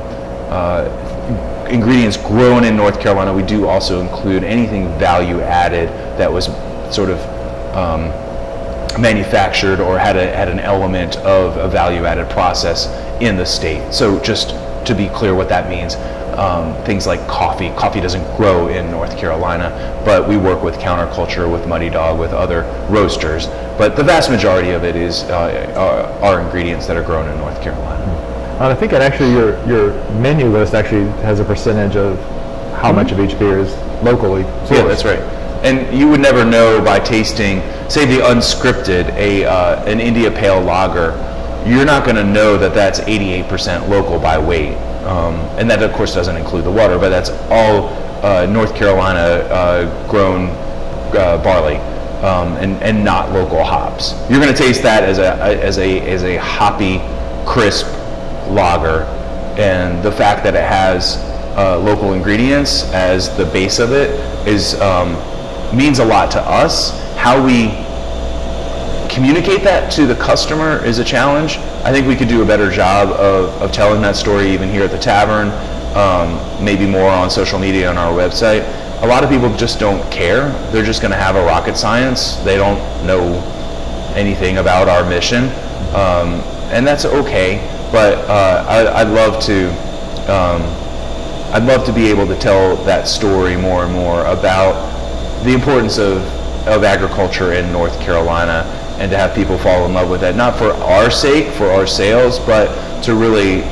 Speaker 2: uh, ingredients grown in North Carolina. We do also include anything value added that was sort of um, manufactured or had, a, had an element of a value added process in the state. So just to be clear what that means, um, things like coffee. Coffee doesn't grow in North Carolina, but we work with Counter Culture, with Muddy Dog, with other roasters. But the vast majority of it is uh, are, are, ingredients that are grown in North Carolina.
Speaker 1: And I think that actually your your menu list actually has a percentage of how much of each beer is locally sourced.
Speaker 2: Yeah, that's right. And you would never know by tasting, say, the unscripted, a uh, an India Pale Lager. You're not going to know that that's 88% local by weight, um, and that of course doesn't include the water, but that's all uh, North Carolina uh, grown uh, barley. Um, and, and not local hops. You're going to taste that as a, as a as a hoppy, crisp lager, and the fact that it has uh, local ingredients as the base of it is um, means a lot to us. How we communicate that to the customer is a challenge. I think we could do a better job of, of telling that story even here at the tavern, um, maybe more on social media on our website. A lot of people just don't care. They're just going to have a rocket science. They don't know anything about our mission, um, and that's okay. But uh, I, would love to. Um, I'd love to be able to tell that story more and more about the importance of, of agriculture in North Carolina and to have people fall in love with it, not for our sake, for our sales, but to really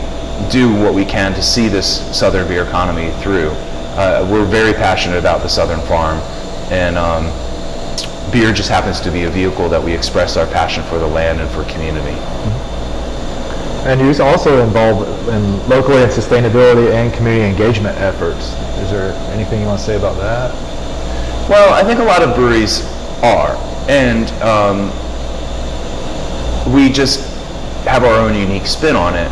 Speaker 2: do what we can to see this southern beer economy through. Uh, we're very passionate about the southern farm, and um, beer just happens to be a vehicle that we express our passion for the land and for community.
Speaker 1: And you're also involved in locally and sustainability and community engagement efforts. Is there anything you want to say about that?
Speaker 2: Well, I think a lot of breweries are, and um, we just have our own unique spin on it.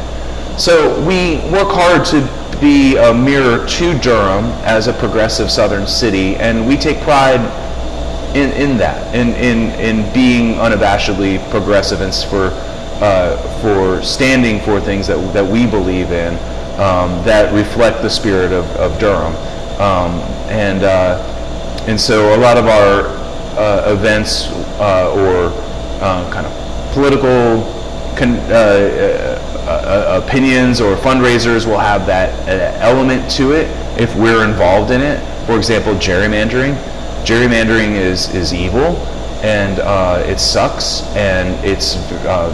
Speaker 2: So we work hard to be a mirror to Durham as a progressive southern city, and we take pride in, in that, in, in, in being unabashedly progressive and for, uh, for standing for things that, that we believe in um, that reflect the spirit of, of Durham. Um, and, uh, and so a lot of our uh, events uh, or uh, kind of political con- uh, uh, opinions or fundraisers will have that uh, element to it if we're involved in it. For example, gerrymandering. Gerrymandering is, is evil and uh, it sucks and it's, uh,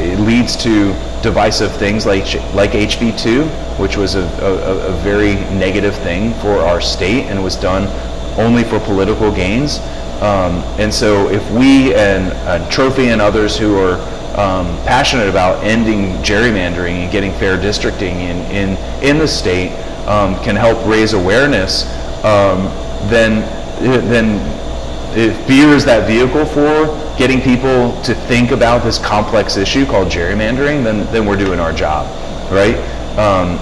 Speaker 2: it leads to divisive things like, like HB2, which was a, a, a very negative thing for our state and was done only for political gains. Um, and so if we and uh, Trophy and others who are um, passionate about ending gerrymandering and getting fair districting in, in, in the state um, can help raise awareness, um, then, then if beer is that vehicle for getting people to think about this complex issue called gerrymandering, then, then we're doing our job, right? Um,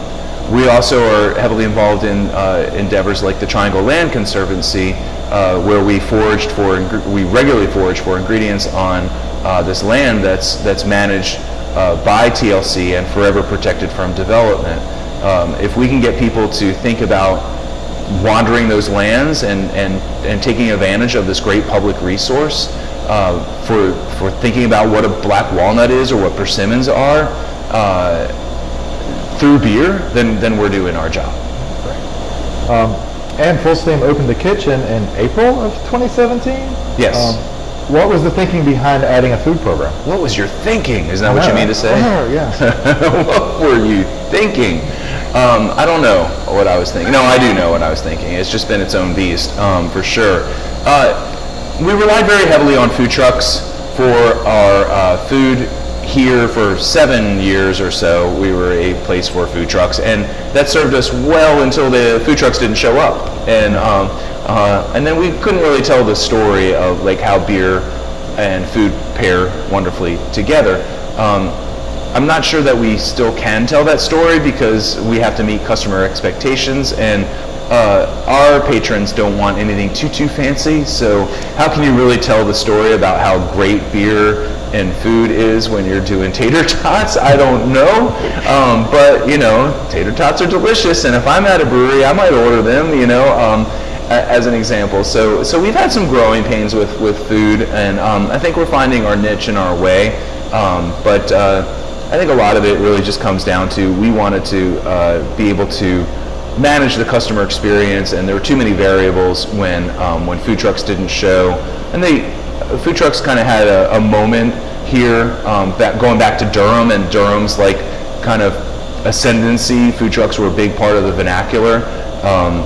Speaker 2: we also are heavily involved in uh, endeavors like the Triangle Land Conservancy, uh, where we foraged for, we regularly forage for ingredients on uh, this land that's, that's managed uh, by TLC and forever protected from development. Um, if we can get people to think about wandering those lands and, and, and taking advantage of this great public resource uh, for, for thinking about what a black walnut is or what persimmons are uh, through beer, then, then we're doing our job.
Speaker 1: Um, and Fullsteam opened the kitchen in April of 2017?
Speaker 2: Yes. Um,
Speaker 1: what was the thinking behind adding a food program?
Speaker 2: What was your thinking? Is that what you mean to say?
Speaker 1: Oh, yes. *laughs*
Speaker 2: what were you thinking? Um, I don't know what I was thinking. No, I do know what I was thinking. It's just been its own beast, um, for sure. Uh, we relied very heavily on food trucks for our uh, food here for seven years or so. We were a place for food trucks, and that served us well until the food trucks didn't show up. And um, uh, and then we couldn't really tell the story of like how beer and food pair wonderfully together. Um, I'm not sure that we still can tell that story because we have to meet customer expectations and uh, our patrons don't want anything too too fancy so how can you really tell the story about how great beer and food is when you're doing *laughs* tater tots i don't know um, but you know tater tots are delicious and if i'm at a brewery i might order them you know um, as an example. So, so we've had some growing pains with, with food, and um, I think we're finding our niche in our way. Um, but uh, I think a lot of it really just comes down to we wanted to uh, be able to manage the customer experience, and there were too many variables when um, when food trucks didn't show, and they food trucks kind of had a, a, moment here, um, going back to Durham, and Durham's like kind of ascendancy. Food trucks were a big part of the vernacular. Um,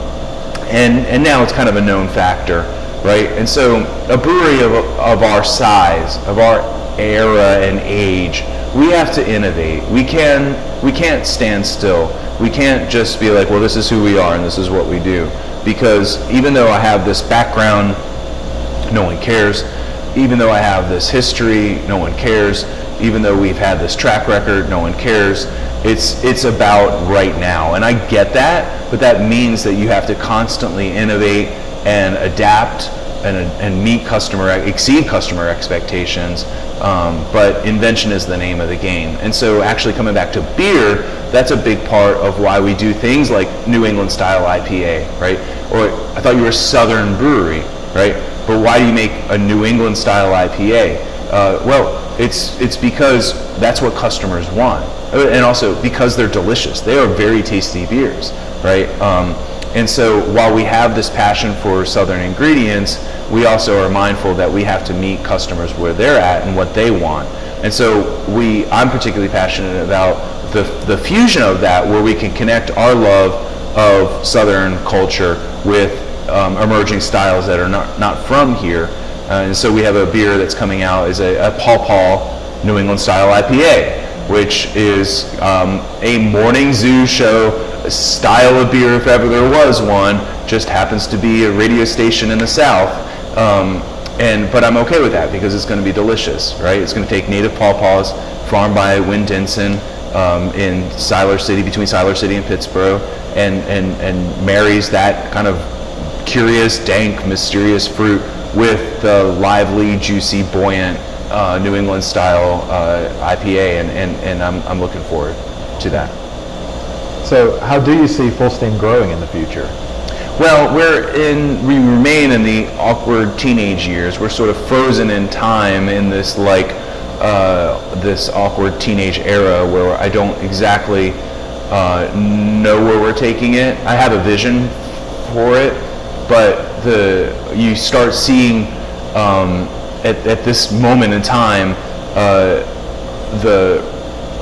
Speaker 2: and, and now it's kind of a known factor, right? And so a brewery of, of our size, of our era and age, we have to innovate. We, can, we can't stand still. We can't just be like, well, this is who we are and this is what we do. Because even though I have this background, no one cares. Even though I have this history, no one cares. Even though we've had this track record, no one cares. It's, it's about right now. And I get that, but that means that you have to constantly innovate and adapt and, and meet customer, exceed customer expectations. Um, but invention is the name of the game. And so actually coming back to beer, that's a big part of why we do things like New England style IPA, right? Or I thought you were a Southern brewery, right? But why do you make a New England style IPA? Uh, well, it's, it's because that's what customers want. And also because they're delicious. They are very tasty beers, right? Um, and so while we have this passion for Southern ingredients, we also are mindful that we have to meet customers where they're at and what they want. And so we, I'm particularly passionate about the, the fusion of that where we can connect our love of Southern culture with um, emerging styles that are not, not from here. Uh, and so we have a beer that's coming out is a, a Paw New England style IPA, which is um, a morning zoo show style of beer if ever there was one. Just happens to be a radio station in the South. Um, and but I'm okay with that because it's going to be delicious, right? It's going to take native pawpaws farmed by Win Denson um, in Siler City, between Siler City and Pittsboro, and, and, and marries that kind of curious, dank, mysterious fruit with the lively, juicy, buoyant uh, New England style uh, IPA, and, and, and I'm, I'm looking forward to that.
Speaker 1: So how do you see Fullsteam growing in the future?
Speaker 2: Well, we're in, we remain in the awkward teenage years. We're sort of frozen in time in this like, uh, this awkward teenage era where I don't exactly uh, know where we're taking it. I have a vision for it, but the you start seeing um, at, at this moment in time uh, the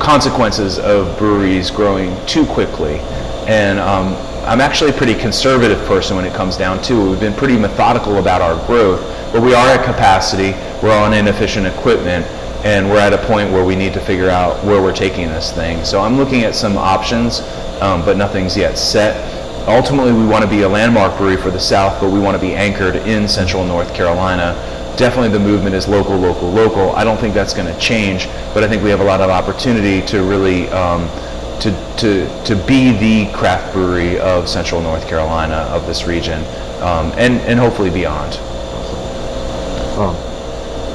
Speaker 2: consequences of breweries growing too quickly. And um, I'm actually a pretty conservative person when it comes down to it. We've been pretty methodical about our growth, but we are at capacity, we're on inefficient equipment, and we're at a point where we need to figure out where we're taking this thing. So I'm looking at some options, um, but nothing's yet set. Ultimately, we want to be a landmark brewery for the South, but we want to be anchored in central North Carolina definitely the movement is local, local, local. I don't think that's going to change, but I think we have a lot of opportunity to really um, to, to, to be the craft brewery of Central North Carolina, of this region, um, and, and hopefully beyond.
Speaker 1: Um,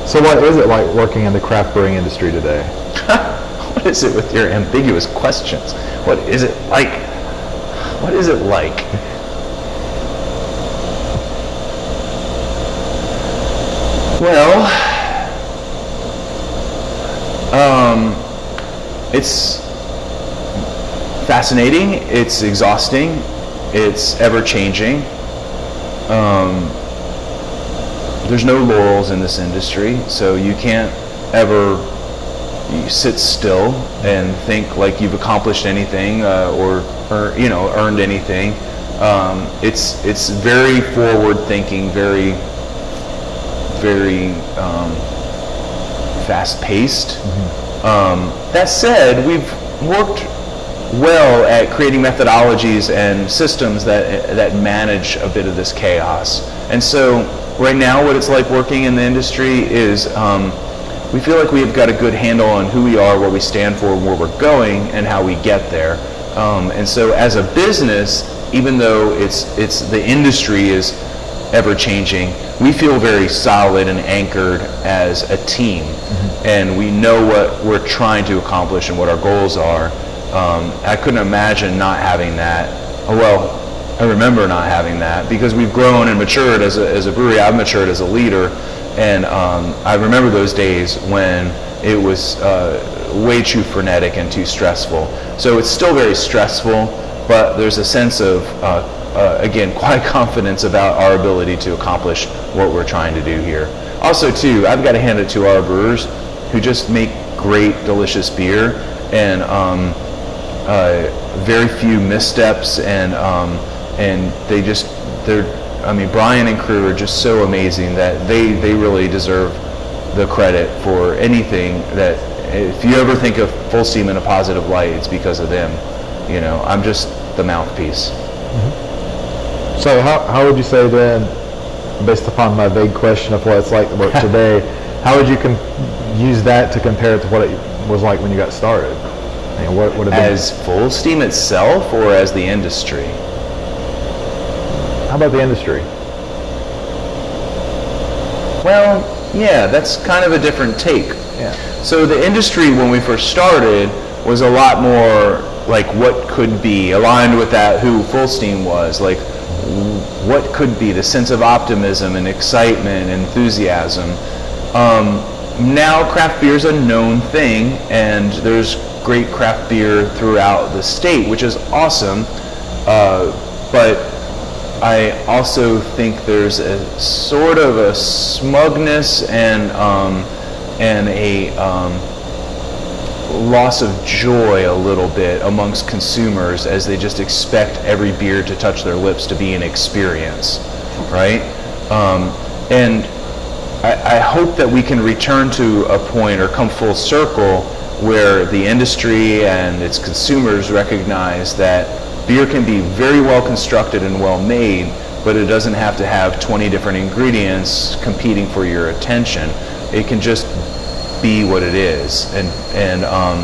Speaker 1: so what is it like working in the craft brewing industry today? *laughs*
Speaker 2: what is it with your ambiguous questions? What is it like? What is it like? Well, um, it's fascinating. It's exhausting. It's ever changing. Um, there's no laurels in this industry, so you can't ever you sit still and think like you've accomplished anything uh, or, or you know earned anything. Um, it's it's very forward thinking, very very um, fast paced. Mm-hmm. Um, that said, we've worked well at creating methodologies and systems that, that manage a bit of this chaos. And so right now what it's like working in the industry is um, we feel like we've got a good handle on who we are, what we stand for, where we're going, and how we get there. Um, and so as a business, even though it's, it's the industry is ever changing, we feel very solid and anchored as a team. Mm-hmm. And we know what we're trying to accomplish and what our goals are. Um, I couldn't imagine not having that. Oh, well, I remember not having that because we've grown and matured as a, as a brewery. I've matured as a leader. And um, I remember those days when it was uh, way too frenetic and too stressful. So it's still very stressful, but there's a sense of uh, uh, again, *laughs* quite confidence about our ability to accomplish what we're trying to do here. Also, too, I've got to hand it to our brewers who just make great, delicious beer. And um, uh, very few missteps, and um, and they just they're. I mean, Brian and crew are just so amazing that they they really deserve the credit for anything that. If you ever think of Fullsteam in a positive light, it's because of them. You know, I'm just the mouthpiece. Mm-hmm.
Speaker 1: So how, how would you say then, based upon my vague question of what it's like to work *laughs* today, how would you com- use that to compare it to what it was like when you got started? I mean, what would have been,
Speaker 2: As Fullsteam itself, or as the industry?
Speaker 1: how about the industry?
Speaker 2: Well, yeah, that's kind of a different take.
Speaker 1: Yeah.
Speaker 2: So the industry when we first started was a lot more like what could be aligned with that who Fullsteam was, like what could be the sense of optimism and excitement, and enthusiasm. Um, now craft beer is a known thing, and there's great craft beer throughout the state, which is awesome. Uh, but I also think there's a sort of a smugness and um, and a um, loss of joy a little bit amongst consumers as they just expect every beer to touch their lips to be an experience, right? Um, and I, I hope that we can return to a point or come full circle where the industry and its consumers recognize that beer can be very well constructed and well made, but it doesn't have to have 20 different ingredients competing for your attention. It can just be what it is, and and um,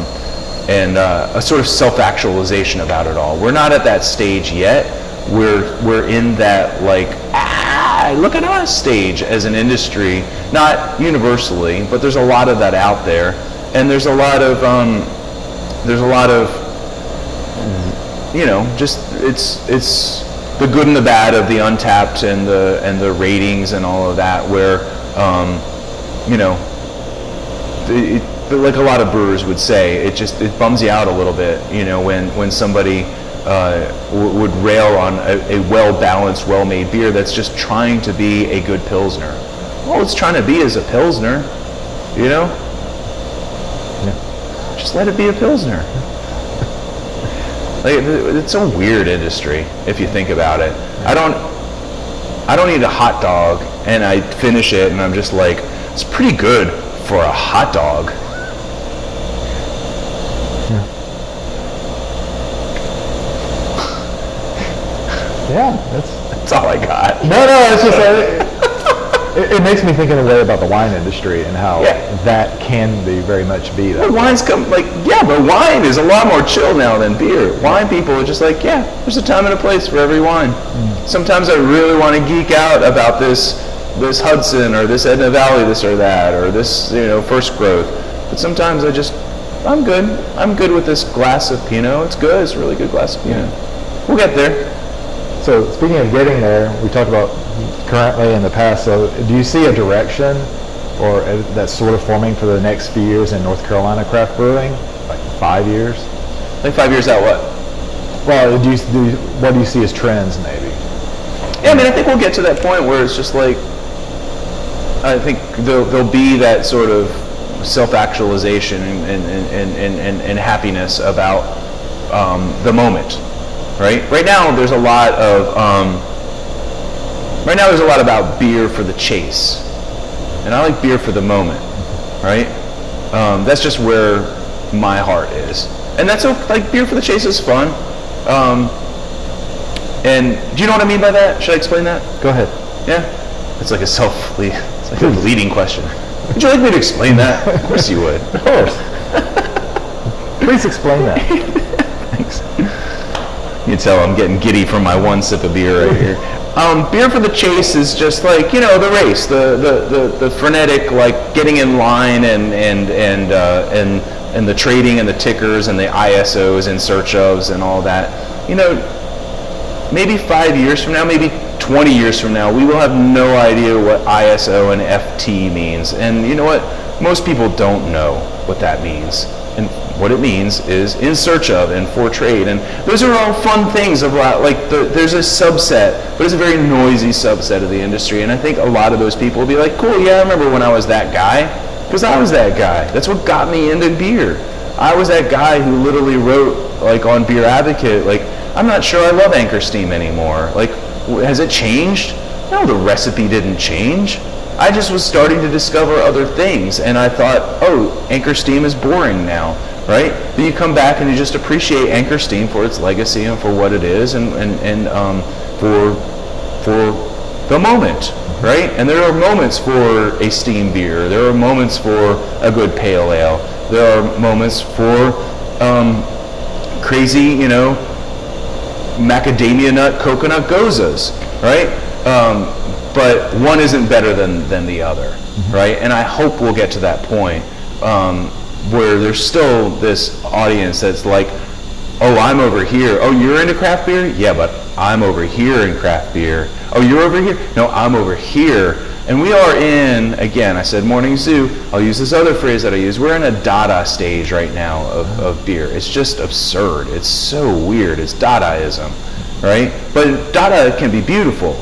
Speaker 2: and uh, a sort of self-actualization about it all. We're not at that stage yet. We're we're in that like ah look at us stage as an industry, not universally, but there's a lot of that out there, and there's a lot of um, there's a lot of you know, just it's it's the good and the bad of the Untappd and the and the ratings and all of that. Where um, you know, it, it, like a lot of brewers would say, it just it bums you out a little bit. You know, when when somebody uh, w- would rail on a, a well balanced, well made beer that's just trying to be a good pilsner. All it's trying to be is a pilsner. You know, Yeah. just let it be a pilsner. Like, it's a weird industry if you think about it. I don't, I don't eat a hot dog and I finish it and I'm just like, it's pretty good for a hot dog. *laughs*
Speaker 1: Yeah, that's
Speaker 2: That's all I got.
Speaker 1: no, no. It's just uh, it, it makes me think in a way about the wine industry and how
Speaker 2: Yeah.
Speaker 1: that can be very much be that.
Speaker 2: But wine's come like yeah, but wine is a lot more chill now than beer. Wine people are just like yeah, there's a time and a place for every wine. Sometimes I really want to geek out about this this Hudson or this Edna Valley, this or that, or this you know first growth. But sometimes I just I'm good. I'm good with this glass of Pinot. It's good. It's a really good glass of Pinot. We'll get there.
Speaker 1: So speaking of getting there, we talked about currently in the past. So do you see a direction or that's sort of forming for the next few years in North Carolina craft brewing, like five years?
Speaker 2: Like five years out, what?
Speaker 1: Well, do you, do you, what do you see as trends maybe?
Speaker 2: Yeah, I mean, I think we'll get to that point where it's just like, I think there'll, there'll be that sort of self-actualization and, and, and, and, and, and happiness about um, the moment, right? Right now, there's a lot of, um, right now there's a lot about beer for the chase. And I like beer for the moment, right? Um, that's just where my heart is. And that's okay, like beer for the chase is fun. Um, and do you know what I mean by that? Should I explain that?
Speaker 1: Go ahead.
Speaker 2: Yeah? It's like a self like a leading question. Would you like me to explain that? Of course you would.
Speaker 1: Of course. Please explain that.
Speaker 2: Thanks. You can tell I'm getting giddy from my one sip of beer right here. Um, beer for the chase is just like you know the race, the the, the, the frenetic like getting in line and and and uh, and and the trading and the tickers and the ISOs in search ofs and all that. You know, maybe five years from now, maybe 20 years from now, we will have no idea what ISO and FT means. And you know what? Most people don't know what that means. And what it means is in search of and for trade. And those are all fun things of uh, like the, there's a subset, but it's a very noisy subset of the industry. And I think a lot of those people will be like, cool, yeah, I remember when I was that guy. Because I was that guy. That's what got me into beer. I was that guy who literally wrote like on Beer Advocate, like I'm not sure I love Anchor Steam anymore. Like, has it changed? No, the recipe didn't change. I just was starting to discover other things, and I thought, oh, Anchor Steam is boring now, right? Then you come back and you just appreciate Anchor Steam for its legacy and for what it is, and and, and um, for for the moment, right? And there are moments for a steam beer. There are moments for a good pale ale. There are moments for um, crazy, you know, macadamia nut coconut gozas, right? Um, but one isn't better than, than the other, right? And I hope we'll get to that point um, where there's still this audience that's like, oh, I'm over here. Oh, you're into craft beer? Yeah, but I'm over here in craft beer. Oh, you're over here? No, I'm over here. And we are in, again, I said morning zoo. I'll use this other phrase that I use. We're in a Dada stage right now of, of beer. It's just absurd. It's so weird. It's Dadaism, right? But Dada can be beautiful,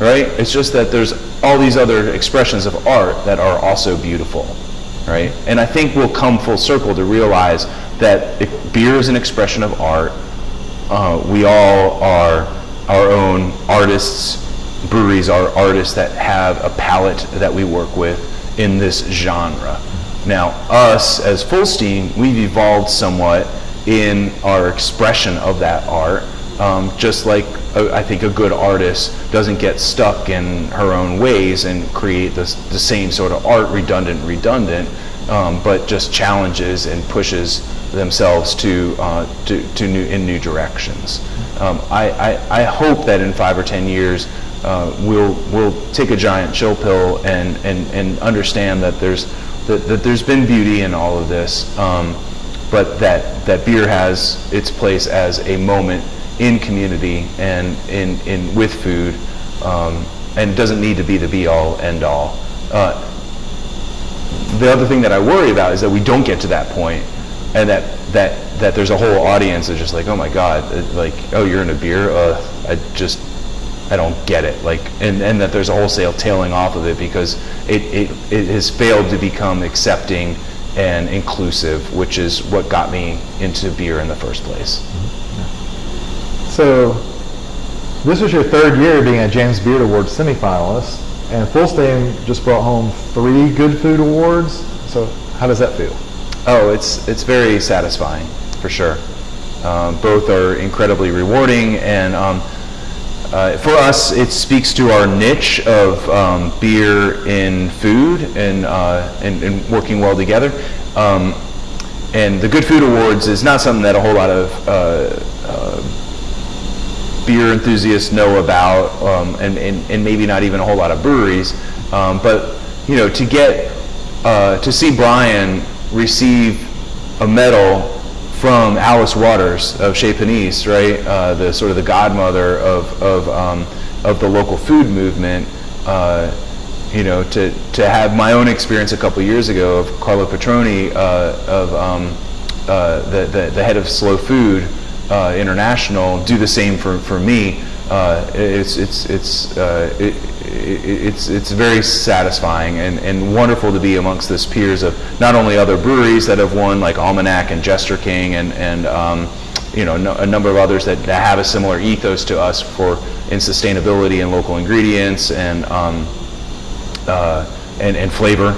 Speaker 2: right? It's just that there's all these other expressions of art that are also beautiful, right? And I think we'll come full circle to realize that if beer is an expression of art, uh, we all are our own artists. Breweries are artists that have a palette that we work with in this genre. Now, us as Fullsteam, we've evolved somewhat in our expression of that art. Um, just like I think a good artist doesn't get stuck in her own ways and create this, the same sort of art, redundant, redundant, um, but just challenges and pushes themselves to, uh, to, to new, in new directions. Um, I, I, I hope that in five or ten years uh, we'll, we'll take a giant chill pill and, and, and understand that there's, that, that there's been beauty in all of this, um, but that, that beer has its place as a moment in community and in, in, with food, um, and doesn't need to be the be all end all. Uh, the other thing that I worry about is that we don't get to that point, and that that that there's a whole audience that's just like, oh my god, like, oh, you're in a beer, uh, I just, I don't get it, like, and and that there's a wholesale tailing off of it because it it, it has failed to become accepting and inclusive, which is what got me into beer in the first place.
Speaker 1: So, this was your third year being a James Beard Awards semifinalist, and Fullsteam just brought home three Good Food Awards. So, how does that feel?
Speaker 2: Oh, it's it's very satisfying for sure. Um, both are incredibly rewarding, and um, uh, for us, it speaks to our niche of um, beer in food and, uh, and and working well together. Um, and the Good Food Awards is not something that a whole lot of uh, uh, beer enthusiasts know about, um, and, and, and maybe not even a whole lot of breweries. Um, but you know, to get uh, to see Brian receive a medal from Alice Waters of Chez Panisse, right, uh, the sort of the godmother of of, um, of the local food movement. Uh, you know, to, to have my own experience a couple years ago of Carlo Petrini, uh, of um, uh, the, the, the head of Slow Food uh, International, do the same for, for me. Uh, it's it's it's it, it, it's it's very satisfying and, and wonderful to be amongst this peers of not only other breweries that have won like Almanac and Jester King and and um, you know no, a number of others that, that have a similar ethos to us for in sustainability and local ingredients and um, uh, and, and flavor,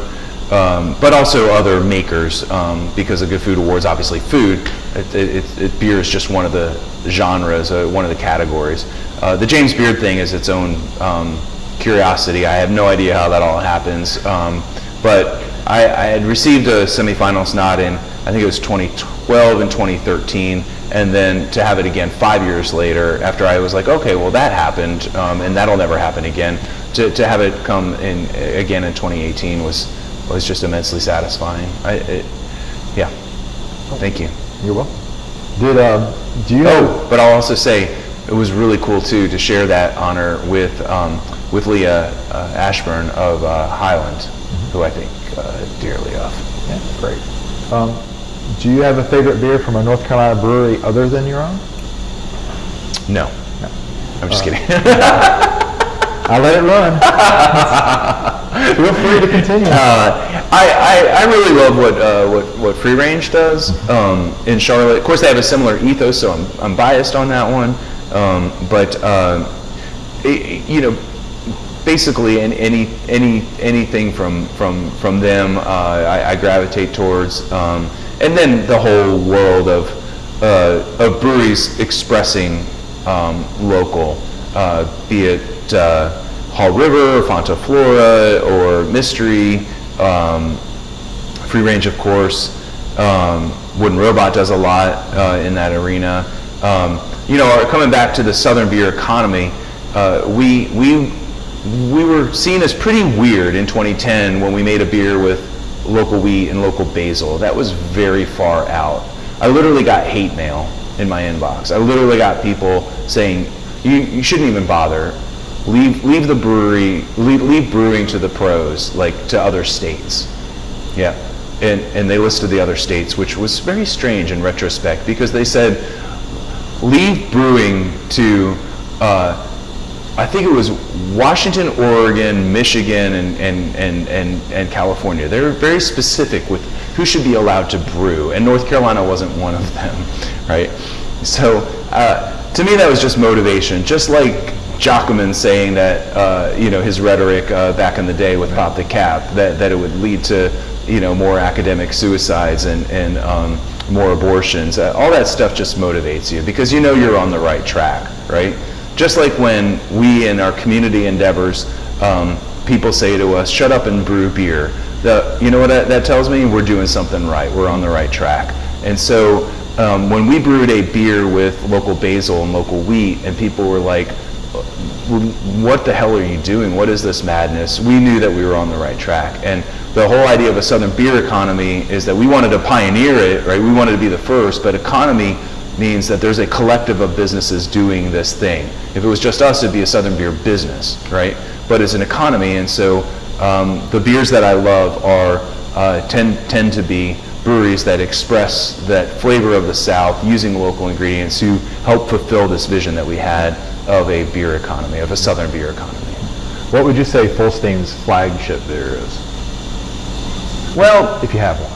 Speaker 2: um, but also other makers um, because the Good Food Awards, obviously food, it, it, it, beer is just one of the genres, uh, one of the categories. Uh, the James Beard thing is its own um, curiosity. I have no idea how that all happens, um, but I, I had received a semifinals nod in, I think it was 2012 and 2013, and then to have it again five years later after I was like, okay, well that happened, um, and that'll never happen again. To, to have it come in again in 2018 was was just immensely satisfying. I, it, yeah, thank you.
Speaker 1: You're welcome. Did um, do you know?
Speaker 2: Oh, but I'll also say it was really cool too to share that honor with um, with Leah uh, Ashburn of uh, Highland, who I think uh, dearly of.
Speaker 1: Yeah, great. Um, do you have a favorite beer from a North Carolina brewery other than your own?
Speaker 2: No, no. I'm just kidding. *laughs*
Speaker 1: I let it run. *laughs* Feel free to continue.
Speaker 2: Uh, I, I, I really love what, uh, what, what Free Range does um, in Charlotte. Of course, they have a similar ethos, so I'm, I'm biased on that one. Um, but, uh, it- you know, basically in any, any, anything from, from, from them, uh, I, I gravitate towards. Um, and then the whole world of, uh, of breweries expressing um, local, uh, be it uh, Haw River, Fonta Flora, or Mystery, um, Free Range, of course. Um, Wooden Robot does a lot in that arena. Um, you know, coming back to the Southern beer economy, uh, we, we, we were seen as pretty weird in 2010 when we made a beer with local wheat and local basil. That was very far out. I literally got hate mail in my inbox. I literally got people saying, you, you shouldn't even bother. Leave, leave the brewery, leave, leave brewing to the pros, like to other states. Yeah, and, and they listed the other states, which was very strange in retrospect because they said, leave brewing to, uh, I think it was Washington, Oregon, Michigan, and, and, and, and, and California. They were very specific with who should be allowed to brew, and North Carolina wasn't one of them, *laughs* right? So uh, to me, that was just motivation, just like Jockerman saying that, uh, you know, his rhetoric uh, back in the day with Pop the Cap, that, that it would lead to, you know, more academic suicides and, and um, more abortions. Uh, all that stuff just motivates you because you know you're on the right track, right? Just like when we in our community endeavors, um, people say to us, shut up and brew beer. The, you know what that, that tells me? We're doing something right. We're on the right track. And so um, when we brewed a beer with local basil and local wheat, and people were like, what the hell are you doing? What is this madness? We knew that we were on the right track. And the whole idea of a southern beer economy is that we wanted to pioneer it, right? We wanted to be the first, but economy means that there's a collective of businesses doing this thing. If it was just us, it'd be a southern beer business, right? But it's an economy, and so um, the beers that I love are uh, tend tend to be breweries that express that flavor of the South using local ingredients to help fulfill this vision that we had of a beer economy, of a southern beer economy.
Speaker 1: What would you say Fullsteam's flagship beer is,
Speaker 2: Well,
Speaker 1: if you have one?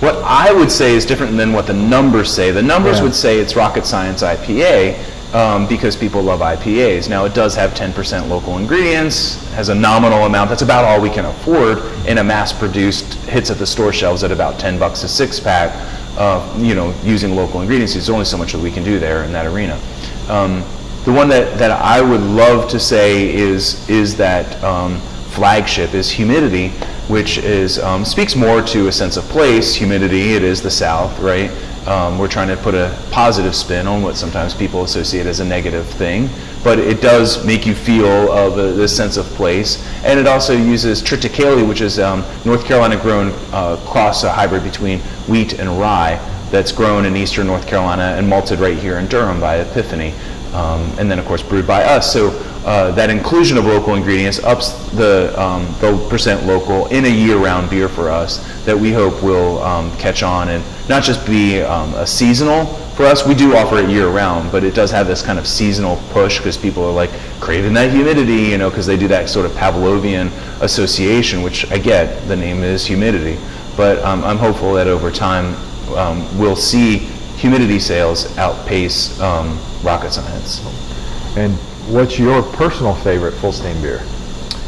Speaker 2: what I would say is different than what the numbers say. The numbers
Speaker 1: Yeah.
Speaker 2: would say it's Rocket Science IPA um, because people love IPAs. Now it does have 10% local ingredients, has a nominal amount. That's about all we can afford in a mass-produced hits at the store shelves at about 10 bucks a six pack. Uh, you know, using local ingredients, there's only so much that we can do there in that arena. Um, the one that, that I would love to say is is that um, flagship is humidity, which is um, speaks more to a sense of place. Humidity, it is the South, right? Um, we're trying to put a positive spin on what sometimes people associate as a negative thing, but it does make you feel a, this sense of place. And it also uses triticale, which is um, North Carolina grown uh, cross, a hybrid between wheat and rye that's grown in eastern North Carolina and malted right here in Durham by Epiphany. Um, and then of course brewed by us. So uh, that inclusion of local ingredients ups the, um, the percent local in a year-round beer for us that we hope will um, catch on and not just be um, a seasonal for us. We do offer it year-round, but it does have this kind of seasonal push because people are like craving that humidity, you know, because they do that sort of Pavlovian association, which I get. The name is humidity, but um, I'm hopeful that over time um, we'll see humidity sales outpace um, rocket science.
Speaker 1: And what's your personal favorite Fullsteam beer?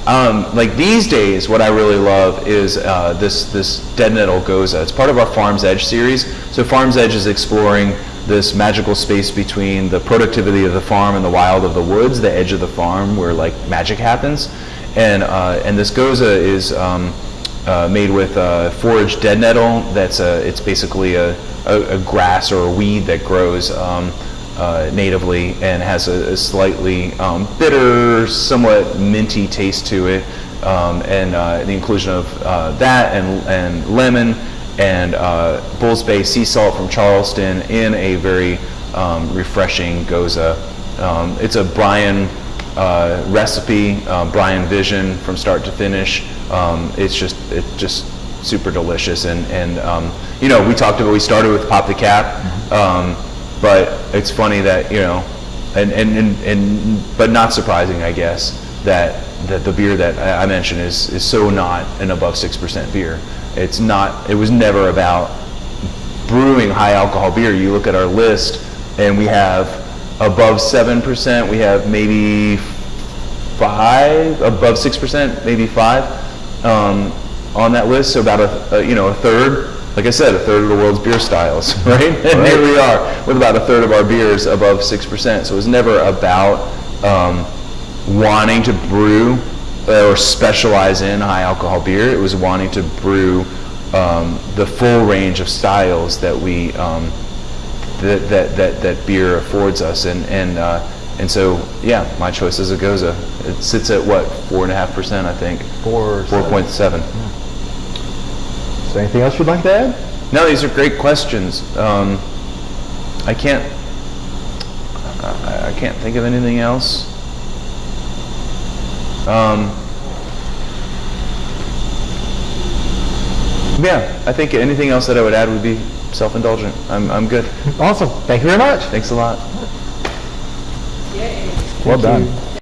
Speaker 2: Um, like these days, what I really love is uh, this this Dead Nettle Gose. It's part of our Farm's Edge series. So Farm's Edge is exploring this magical space between the productivity of the farm and the wild of the woods, the edge of the farm where like magic happens. And uh, and this Gose is um, uh, made with uh, foraged dead nettle. That's a, it's basically a, a, a grass or a weed that grows um, uh, natively and has a, a slightly um, bitter, somewhat minty taste to it. Um, and uh, the inclusion of uh, that and, and lemon and uh, Bulls Bay sea salt from Charleston in a very um, refreshing gose. Um, it's a Brian uh, recipe, uh, Brian vision from start to finish. Um, it's just it's just super delicious and and um, you know we talked about we started with pop the cap, um, but it's funny that you know and, and and and but not surprising I guess that that the beer that I I mentioned is, is so not an above 6% beer. It's not, it was never about brewing high alcohol beer. You look at our list and we have above 7%, we have maybe five, above 6%, maybe five um, on that list. So about a, a, you know, a third, like I said, a third of the world's beer styles, *laughs* right? And here we are with about a third of our beers above 6%. So it was never about um, wanting to brew or specialize in high alcohol beer. It was wanting to brew um, the full range of styles that we um, that, that, that, that beer affords us. And, and, uh, and so, yeah, my choice is a Gose. It sits at what, four and a half percent, I think?
Speaker 1: Four,
Speaker 2: Four point seven.
Speaker 1: Is there anything else you'd like to add?
Speaker 2: No, these are great questions. Um, I can't, I, I can't think of anything else. Um, yeah, I think anything else that I would add would be self-indulgent. I'm, I'm good.
Speaker 1: Awesome. Thank you very much.
Speaker 2: Thanks a lot.
Speaker 1: Well done.